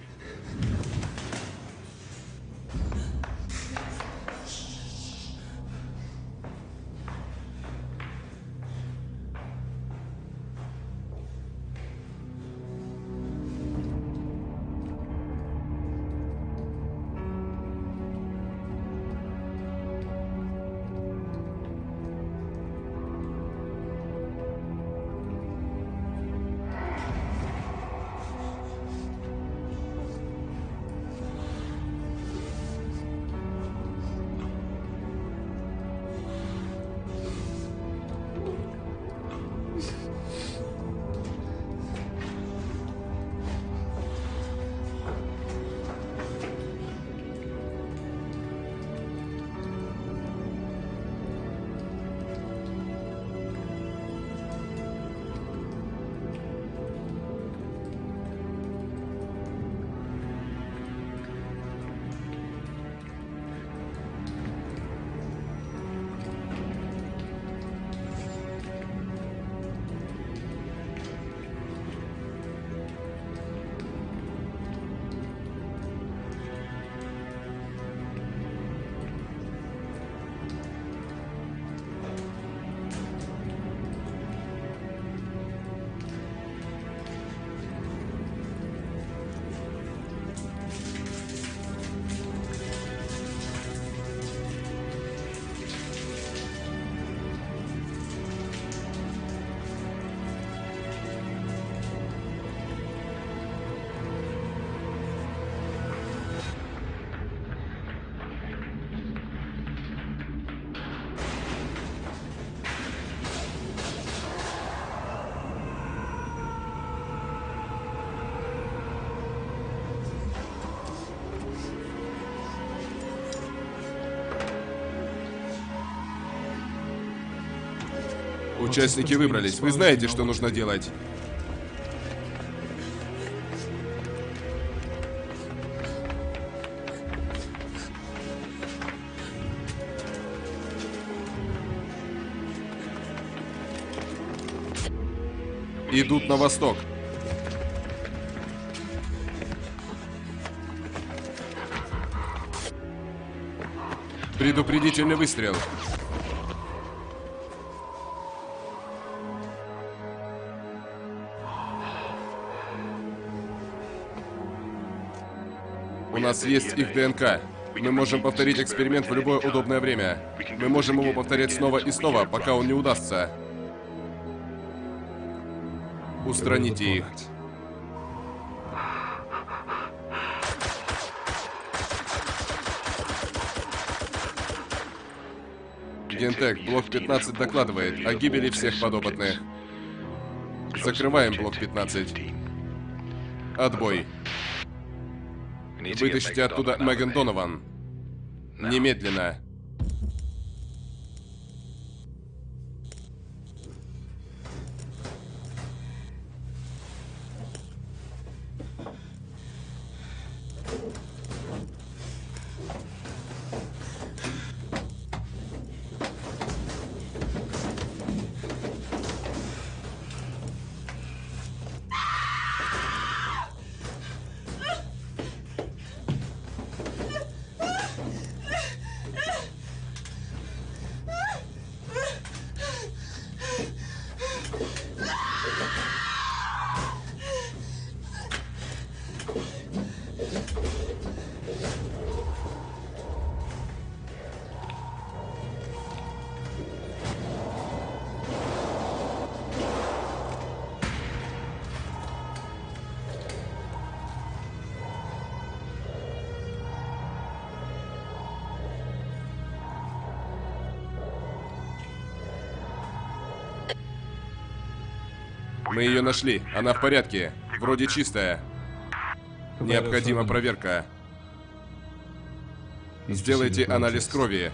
Участники выбрались. Вы знаете, что нужно делать. Идут на восток. Предупредительный выстрел. Нас есть их ДНК. Мы можем повторить эксперимент в любое удобное время. Мы можем его повторять снова и снова, пока он не удастся. Устраните их. Гентек, блок 15 докладывает о гибели всех подопытных. Закрываем блок 15. Отбой. Вытащите оттуда Меган Донован. Немедленно. Мы ее нашли. Она в порядке. Вроде чистая. Необходима проверка. Сделайте анализ крови.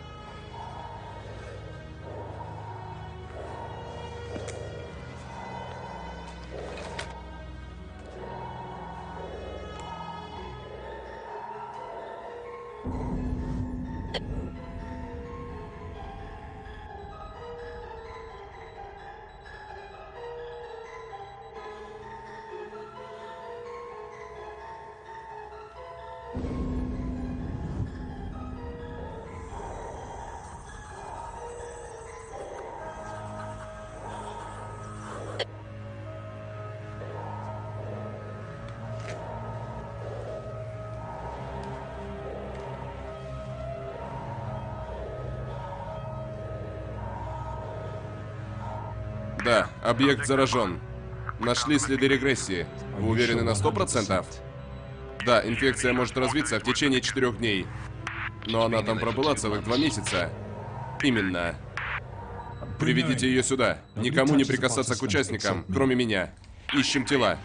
Да, объект заражен. Нашли следы регрессии. Вы уверены на сто процентов? Да, инфекция может развиться в течение четырех дней. Но она там пробыла целых два месяца. Именно. Приведите ее сюда. Никому не прикасаться к участникам, кроме меня. Ищем тела.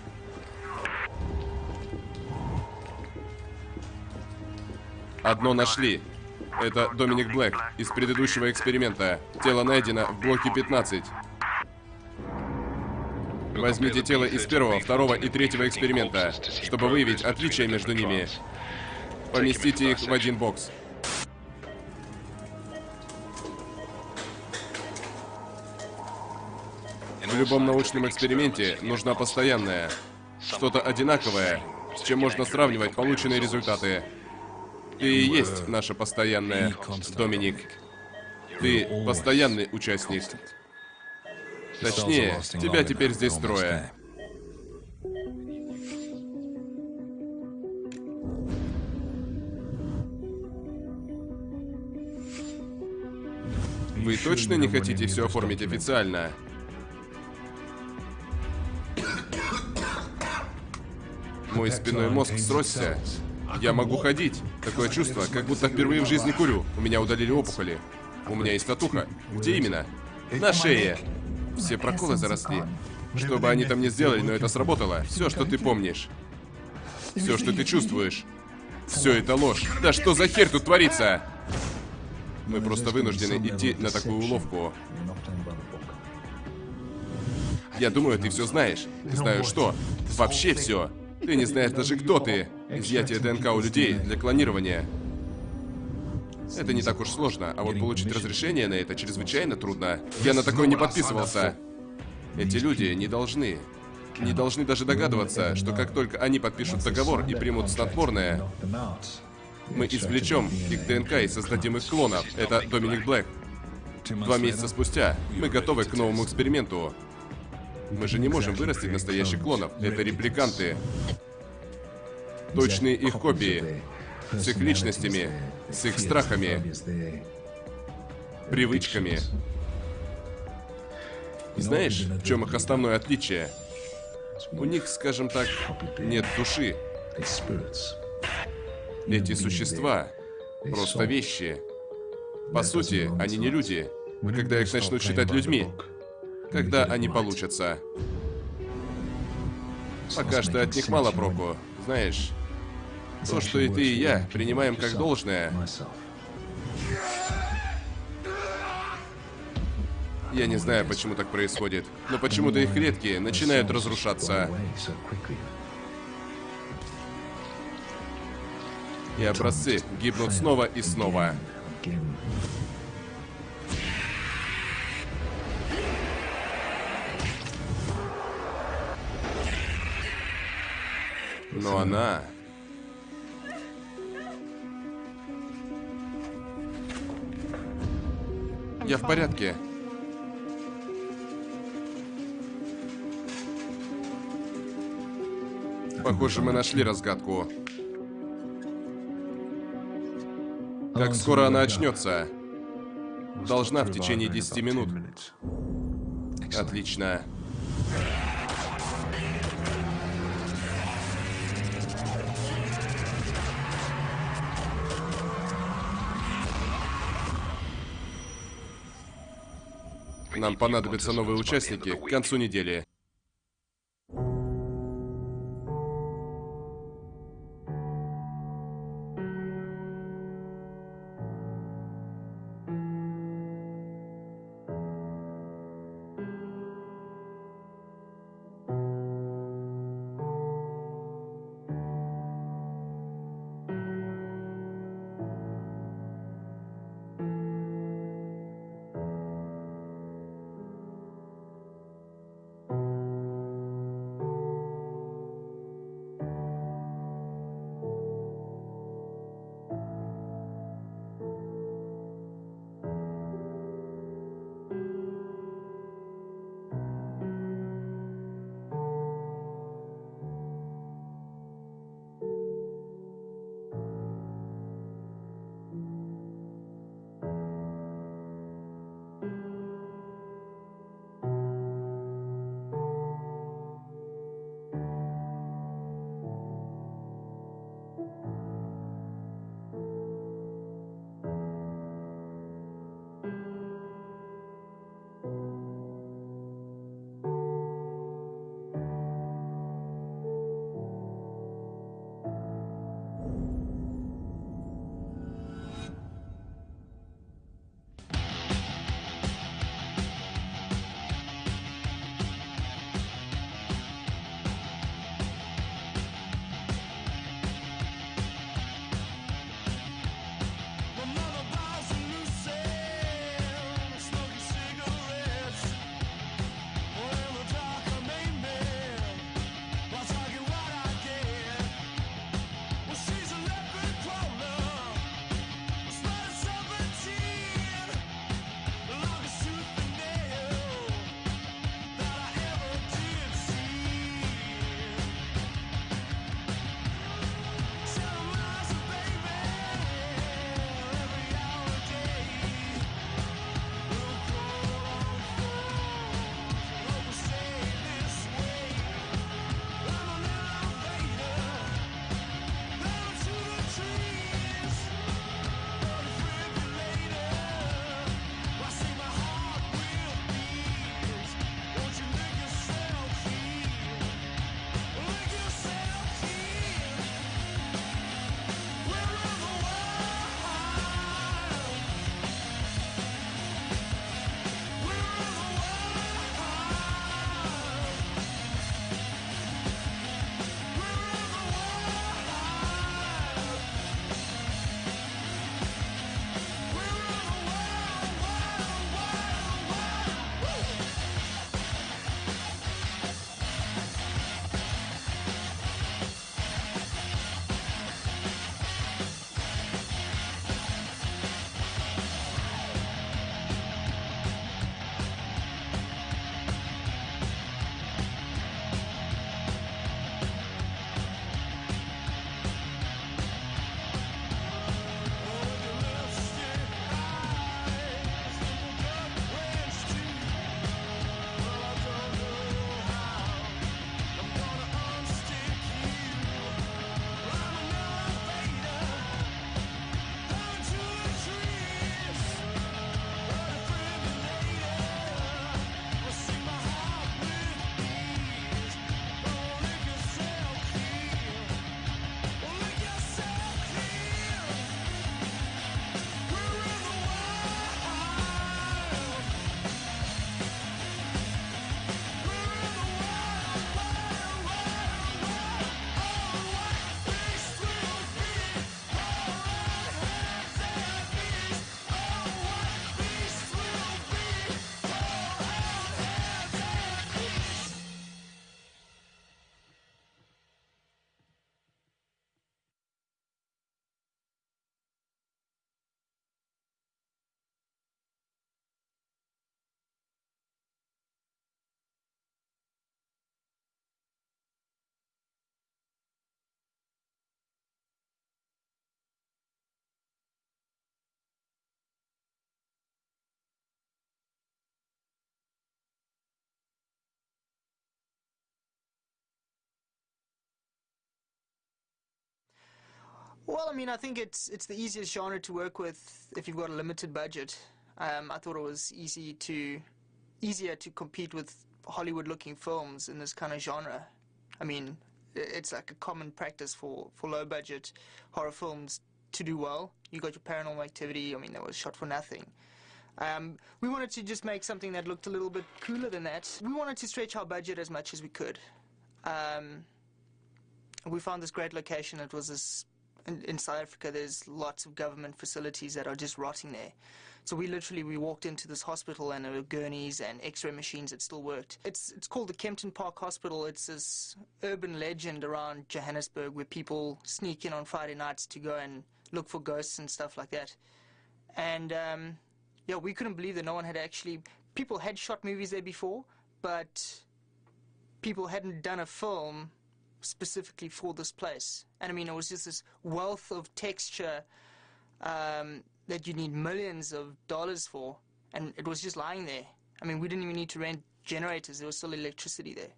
Одно нашли. Это Доминик Блэк из предыдущего эксперимента. Тело найдено в блоке 15. Возьмите тело из первого, второго и третьего эксперимента, чтобы выявить отличия между ними. Поместите их в один бокс. В любом научном эксперименте нужна постоянная, что-то одинаковое, с чем можно сравнивать полученные результаты. Ты и есть наша постоянная, Доминик. Ты постоянный участник. Точнее, тебя теперь здесь трое. Вы точно не хотите все оформить официально? Мой спиной мозг сросся. Я могу ходить. Такое чувство, как будто впервые в жизни курю. У меня удалили опухоли. У меня есть татуха. Где именно? На шее. Все проколы заросли. Что бы они там ни сделали, но это сработало. Все, что ты помнишь. Все, что ты чувствуешь. Все это ложь. Да что за хер тут творится? Мы просто вынуждены идти на такую уловку. Я думаю, ты все знаешь. Знаю что? Вообще все. Ты не знаешь даже кто ты. Изъятие ДНК у людей для клонирования. Это не так уж сложно, а вот получить разрешение на это чрезвычайно трудно. Я на такое не подписывался. Эти люди не должны, не должны даже догадываться, что как только они подпишут договор и примут снотворное, мы извлечем их ДНК и создадим их клонов. Это Доминик Блэк. Два месяца спустя мы готовы к новому эксперименту. Мы же не можем вырастить настоящих клонов. Это репликанты. Точные их копии. С их личностями, с их страхами, привычками. Знаешь, в чем их основное отличие? У них, скажем так, нет души. Эти существа просто вещи. По сути, они не люди. Когда их начнут считать людьми, когда они получатся. Пока что от них мало проку. Знаешь, то, что и ты, и я принимаем как должное, я не знаю, почему так происходит, но почему-то их клетки начинают разрушаться. И образцы гибнут снова и снова. Но она... Я в порядке. Похоже, мы нашли разгадку. Как скоро она очнется? Должна в течение 10 минут. Отлично. Нам понадобятся новые участники к концу недели. Well, I mean, I think it's it's the easiest genre to work with if you've got a limited budget. Um, I thought it was easy to easier to compete with Hollywood-looking films in this kind of genre. I mean, it's like a common practice for, for low-budget horror films to do well. You got your Paranormal Activity. I mean, that was shot for nothing. Um, we wanted to just make something that looked a little bit cooler than that. We wanted to stretch our budget as much as we could. Um, we found this great location. It was this in, in, South Africa. There's lots of government facilities that are just rotting there. So we literally we walked into this hospital and there were gurneys and X-ray machines that still worked. It's it's called the Kempton Park Hospital. It's this urban legend around Johannesburg where people sneak in on Friday nights to go and look for ghosts and stuff like that. And um, yeah, we couldn't believe that no one had actually. People had shot movies there before, but people hadn't done a film specifically for this place. And I mean, it was just this wealth of texture um, that you need millions of dollars for, and it was just lying there. I mean, we didn't even need to rent generators, there was still electricity there.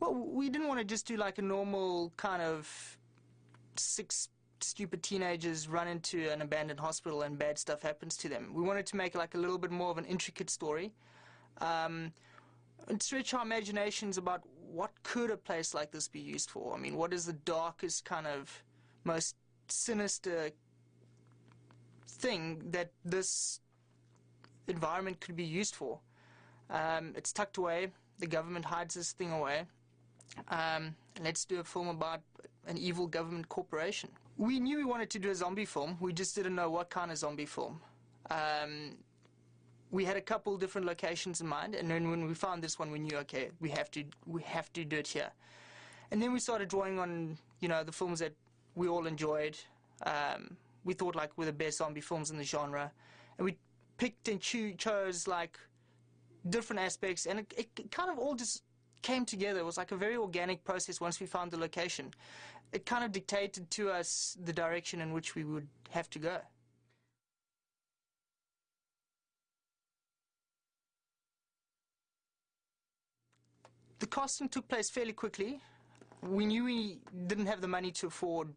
Well, we didn't want to just do like a normal kind of six stupid teenagers run into an abandoned hospital and bad stuff happens to them. We wanted to make like a little bit more of an intricate story. Um, and stretch our imaginations about what could a place like this be used for? I mean, what is the darkest kind of most sinister thing that this environment could be used for? Um, it's tucked away. The government hides this thing away. Um, let's do a film about an evil government corporation. We knew we wanted to do a zombie film. We just didn't know what kind of zombie film. Um, we had a couple different locations in mind, and then when we found this one, we knew, okay, we have to we have to do it here. And then we started drawing on, you know, the films that we all enjoyed. Um, we thought like were the best zombie films in the genre, and we picked and cho chose like different aspects, and it, it kind of all just came together. It was like a very organic process once we found the location. It kind of dictated to us the direction in which we would have to go. The casting took place fairly quickly. We knew we didn't have the money to afford,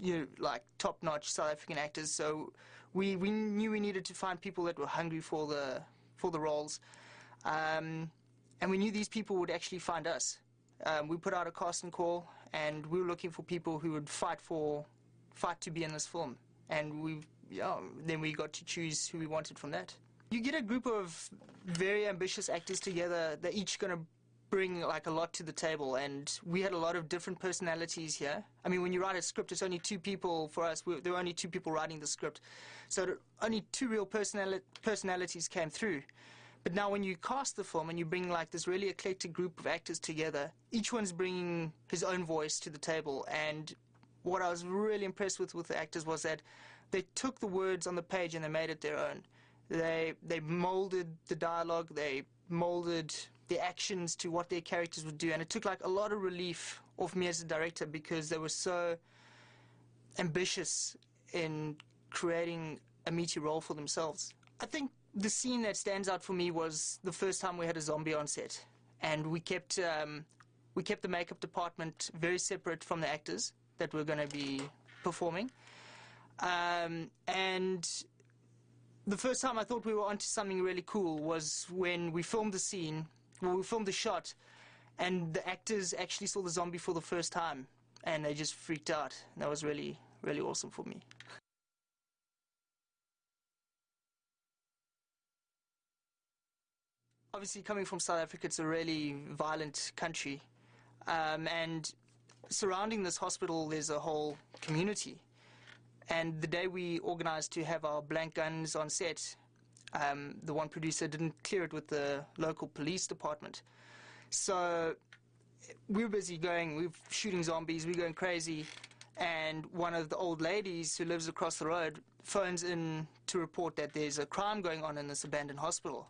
you know, like top-notch South African actors, so we, we knew we needed to find people that were hungry for the for the roles, um, and we knew these people would actually find us. Um, we put out a casting call, and we were looking for people who would fight for fight to be in this film, and we yeah, then we got to choose who we wanted from that. You get a group of very ambitious actors together. They're each going to bring like a lot to the table and we had a lot of different personalities here. I mean when you write a script it's only two people for us. We, there were only two people writing the script. So only two real personali personalities came through. But now when you cast the film and you bring like this really eclectic group of actors together each one's bringing his own voice to the table. And what i was really impressed with with the actors was that they took the words on the page and they made it their own. They they molded the dialogue. They molded the actions to what their characters would do. And it took like a lot of relief off me as a director because they were so ambitious in creating a meaty role for themselves. I think the scene that stands out for me was the first time we had a zombie on set, and we kept um, we kept the makeup department very separate from the actors that were going to be performing. Um, and the first time I thought we were onto something really cool was when we filmed the scene well, we filmed the shot, and the actors actually saw the zombie for the first time, and they just freaked out. That was really, really awesome for me. Obviously, coming from South Africa, it's a really violent country, um, and surrounding this hospital, there's a whole community. And the day we organized to have our blank guns on set, um, the one producer didn't clear it with the local police department. So we were busy going, we were shooting zombies, we were going crazy, and one of the old ladies who lives across the road phones in to report that there's a crime going on in this abandoned hospital.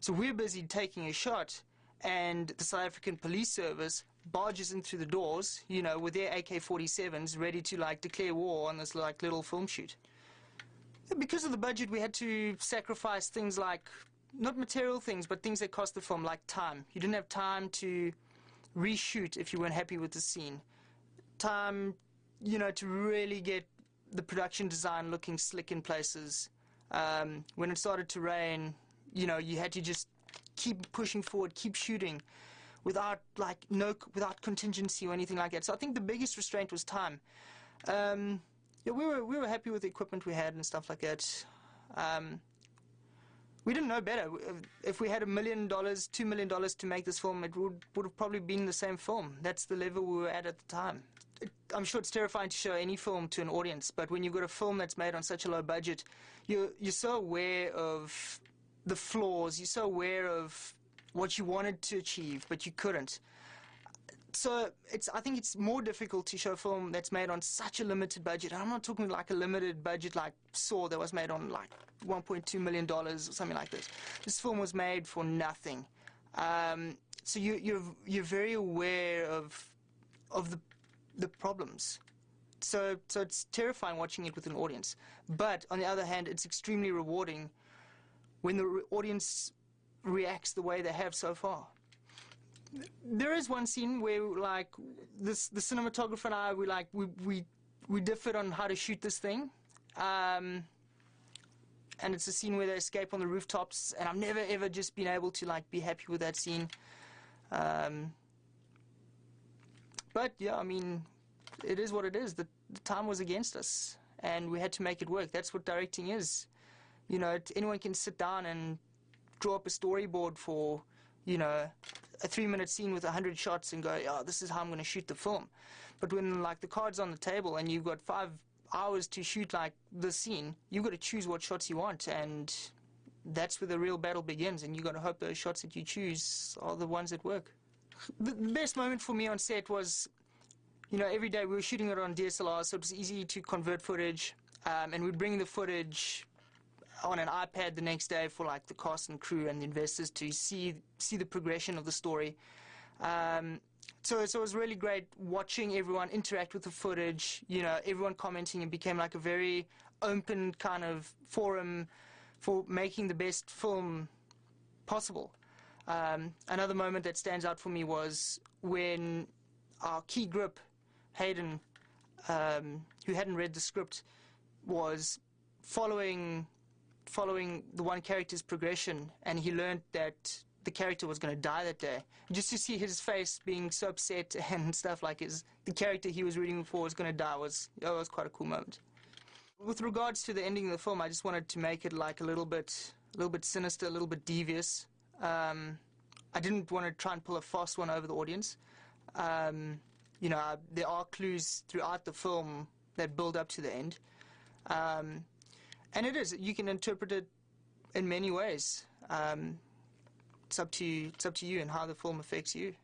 So we're busy taking a shot, and the South African Police Service barges in through the doors, you know, with their AK-47s ready to like declare war on this like little film shoot. Because of the budget, we had to sacrifice things like, not material things, but things that cost the film, like time. You didn't have time to reshoot if you weren't happy with the scene. Time you know, to really get the production design looking slick in places. Um, when it started to rain, you know, you had to just keep pushing forward, keep shooting, without like no, without contingency or anything like that. So I think the biggest restraint was time. Um, yeah, we were we were happy with the equipment we had and stuff like that. Um, we didn't know better. If we had a million dollars, two million dollars to make this film, it would would have probably been the same film. That's the level we were at at the time. It, I'm sure it's terrifying to show any film to an audience, but when you've got a film that's made on such a low budget, you're you're so aware of the flaws. You're so aware of what you wanted to achieve, but you couldn't. So it's I think it's more difficult to show film that's made on such a limited budget. I'm not talking like a limited budget like Saw that was made on like 1.2 million dollars or something like this. This film was made for nothing. Um, so you, you're you're very aware of of the the problems. So so it's terrifying watching it with an audience. But on the other hand, it's extremely rewarding when the re- audience reacts the way they have so far. There is one scene where, like, this the cinematographer and I, we like we we we differed on how to shoot this thing, um, and it's a scene where they escape on the rooftops, and I've never ever just been able to like be happy with that scene. Um, but yeah, I mean, it is what it is. The, the time was against us, and we had to make it work. That's what directing is. You know, anyone can sit down and draw up a storyboard for, you know, a three-minute scene with a hundred shots and go, "Oh, this is how I'm going to shoot the film." But when like the cards on the table and you've got five hours to shoot like the scene, you've got to choose what shots you want, and that's where the real battle begins. And you've got to hope those shots that you choose are the ones that work. The the best moment for me on set was you know, every day we were shooting it on DSLR, so it was easy to convert footage, um, and we'd bring the footage on an iPad the next day for like the cast and crew and the investors to see see the progression of the story. Um, so, so it was really great watching everyone interact with the footage. You know, everyone commenting. It became like a very open kind of forum for making the best film possible. Um, another moment that stands out for me was when our key grip, Hayden, um, who hadn't read the script, was following following the one character's progression, and he learned that the character was going to die that day. Just to see his face being so upset and stuff like his the character he was reading for was going to die was that was quite a cool moment. With regards to the ending of the film, I just wanted to make it like a little bit a little bit sinister, a little bit devious. Um, I didn't want to try and pull a fast one over the audience. Um, you know, there are clues throughout the film that build up to the end. Um, and it is, you can interpret it in many ways. Um, it's up to you, it's up to you and how the film affects you.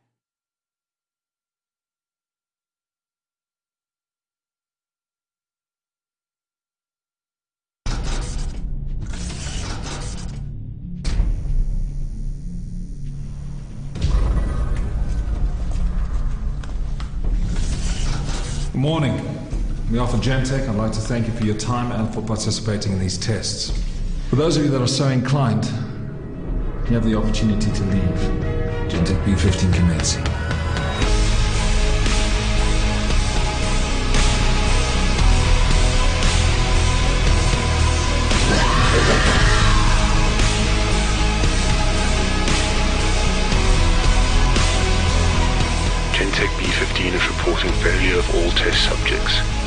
Morning. On behalf of Gentech, I'd like to thank you for your time and for participating in these tests. For those of you that are so inclined, you have the opportunity to leave. Gentech B15 commencing. Gentech B-15 is reporting failure of all test subjects.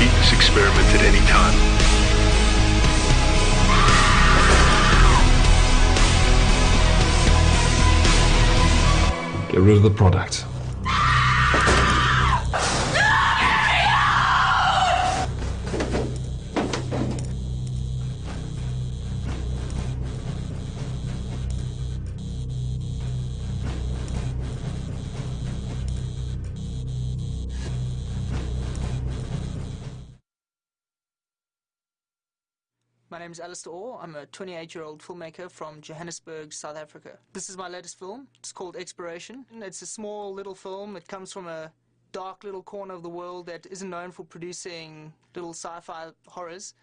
Repeat this experiment at any time. Get rid of the product. My name is Alistair Orr. I'm a 28 year old filmmaker from Johannesburg, South Africa. This is my latest film. It's called Exploration. It's a small little film. It comes from a dark little corner of the world that isn't known for producing little sci fi horrors.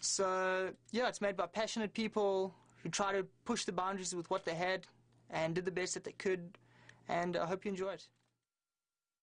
So, yeah, it's made by passionate people who try to push the boundaries with what they had and did the best that they could. and I hope you enjoy it.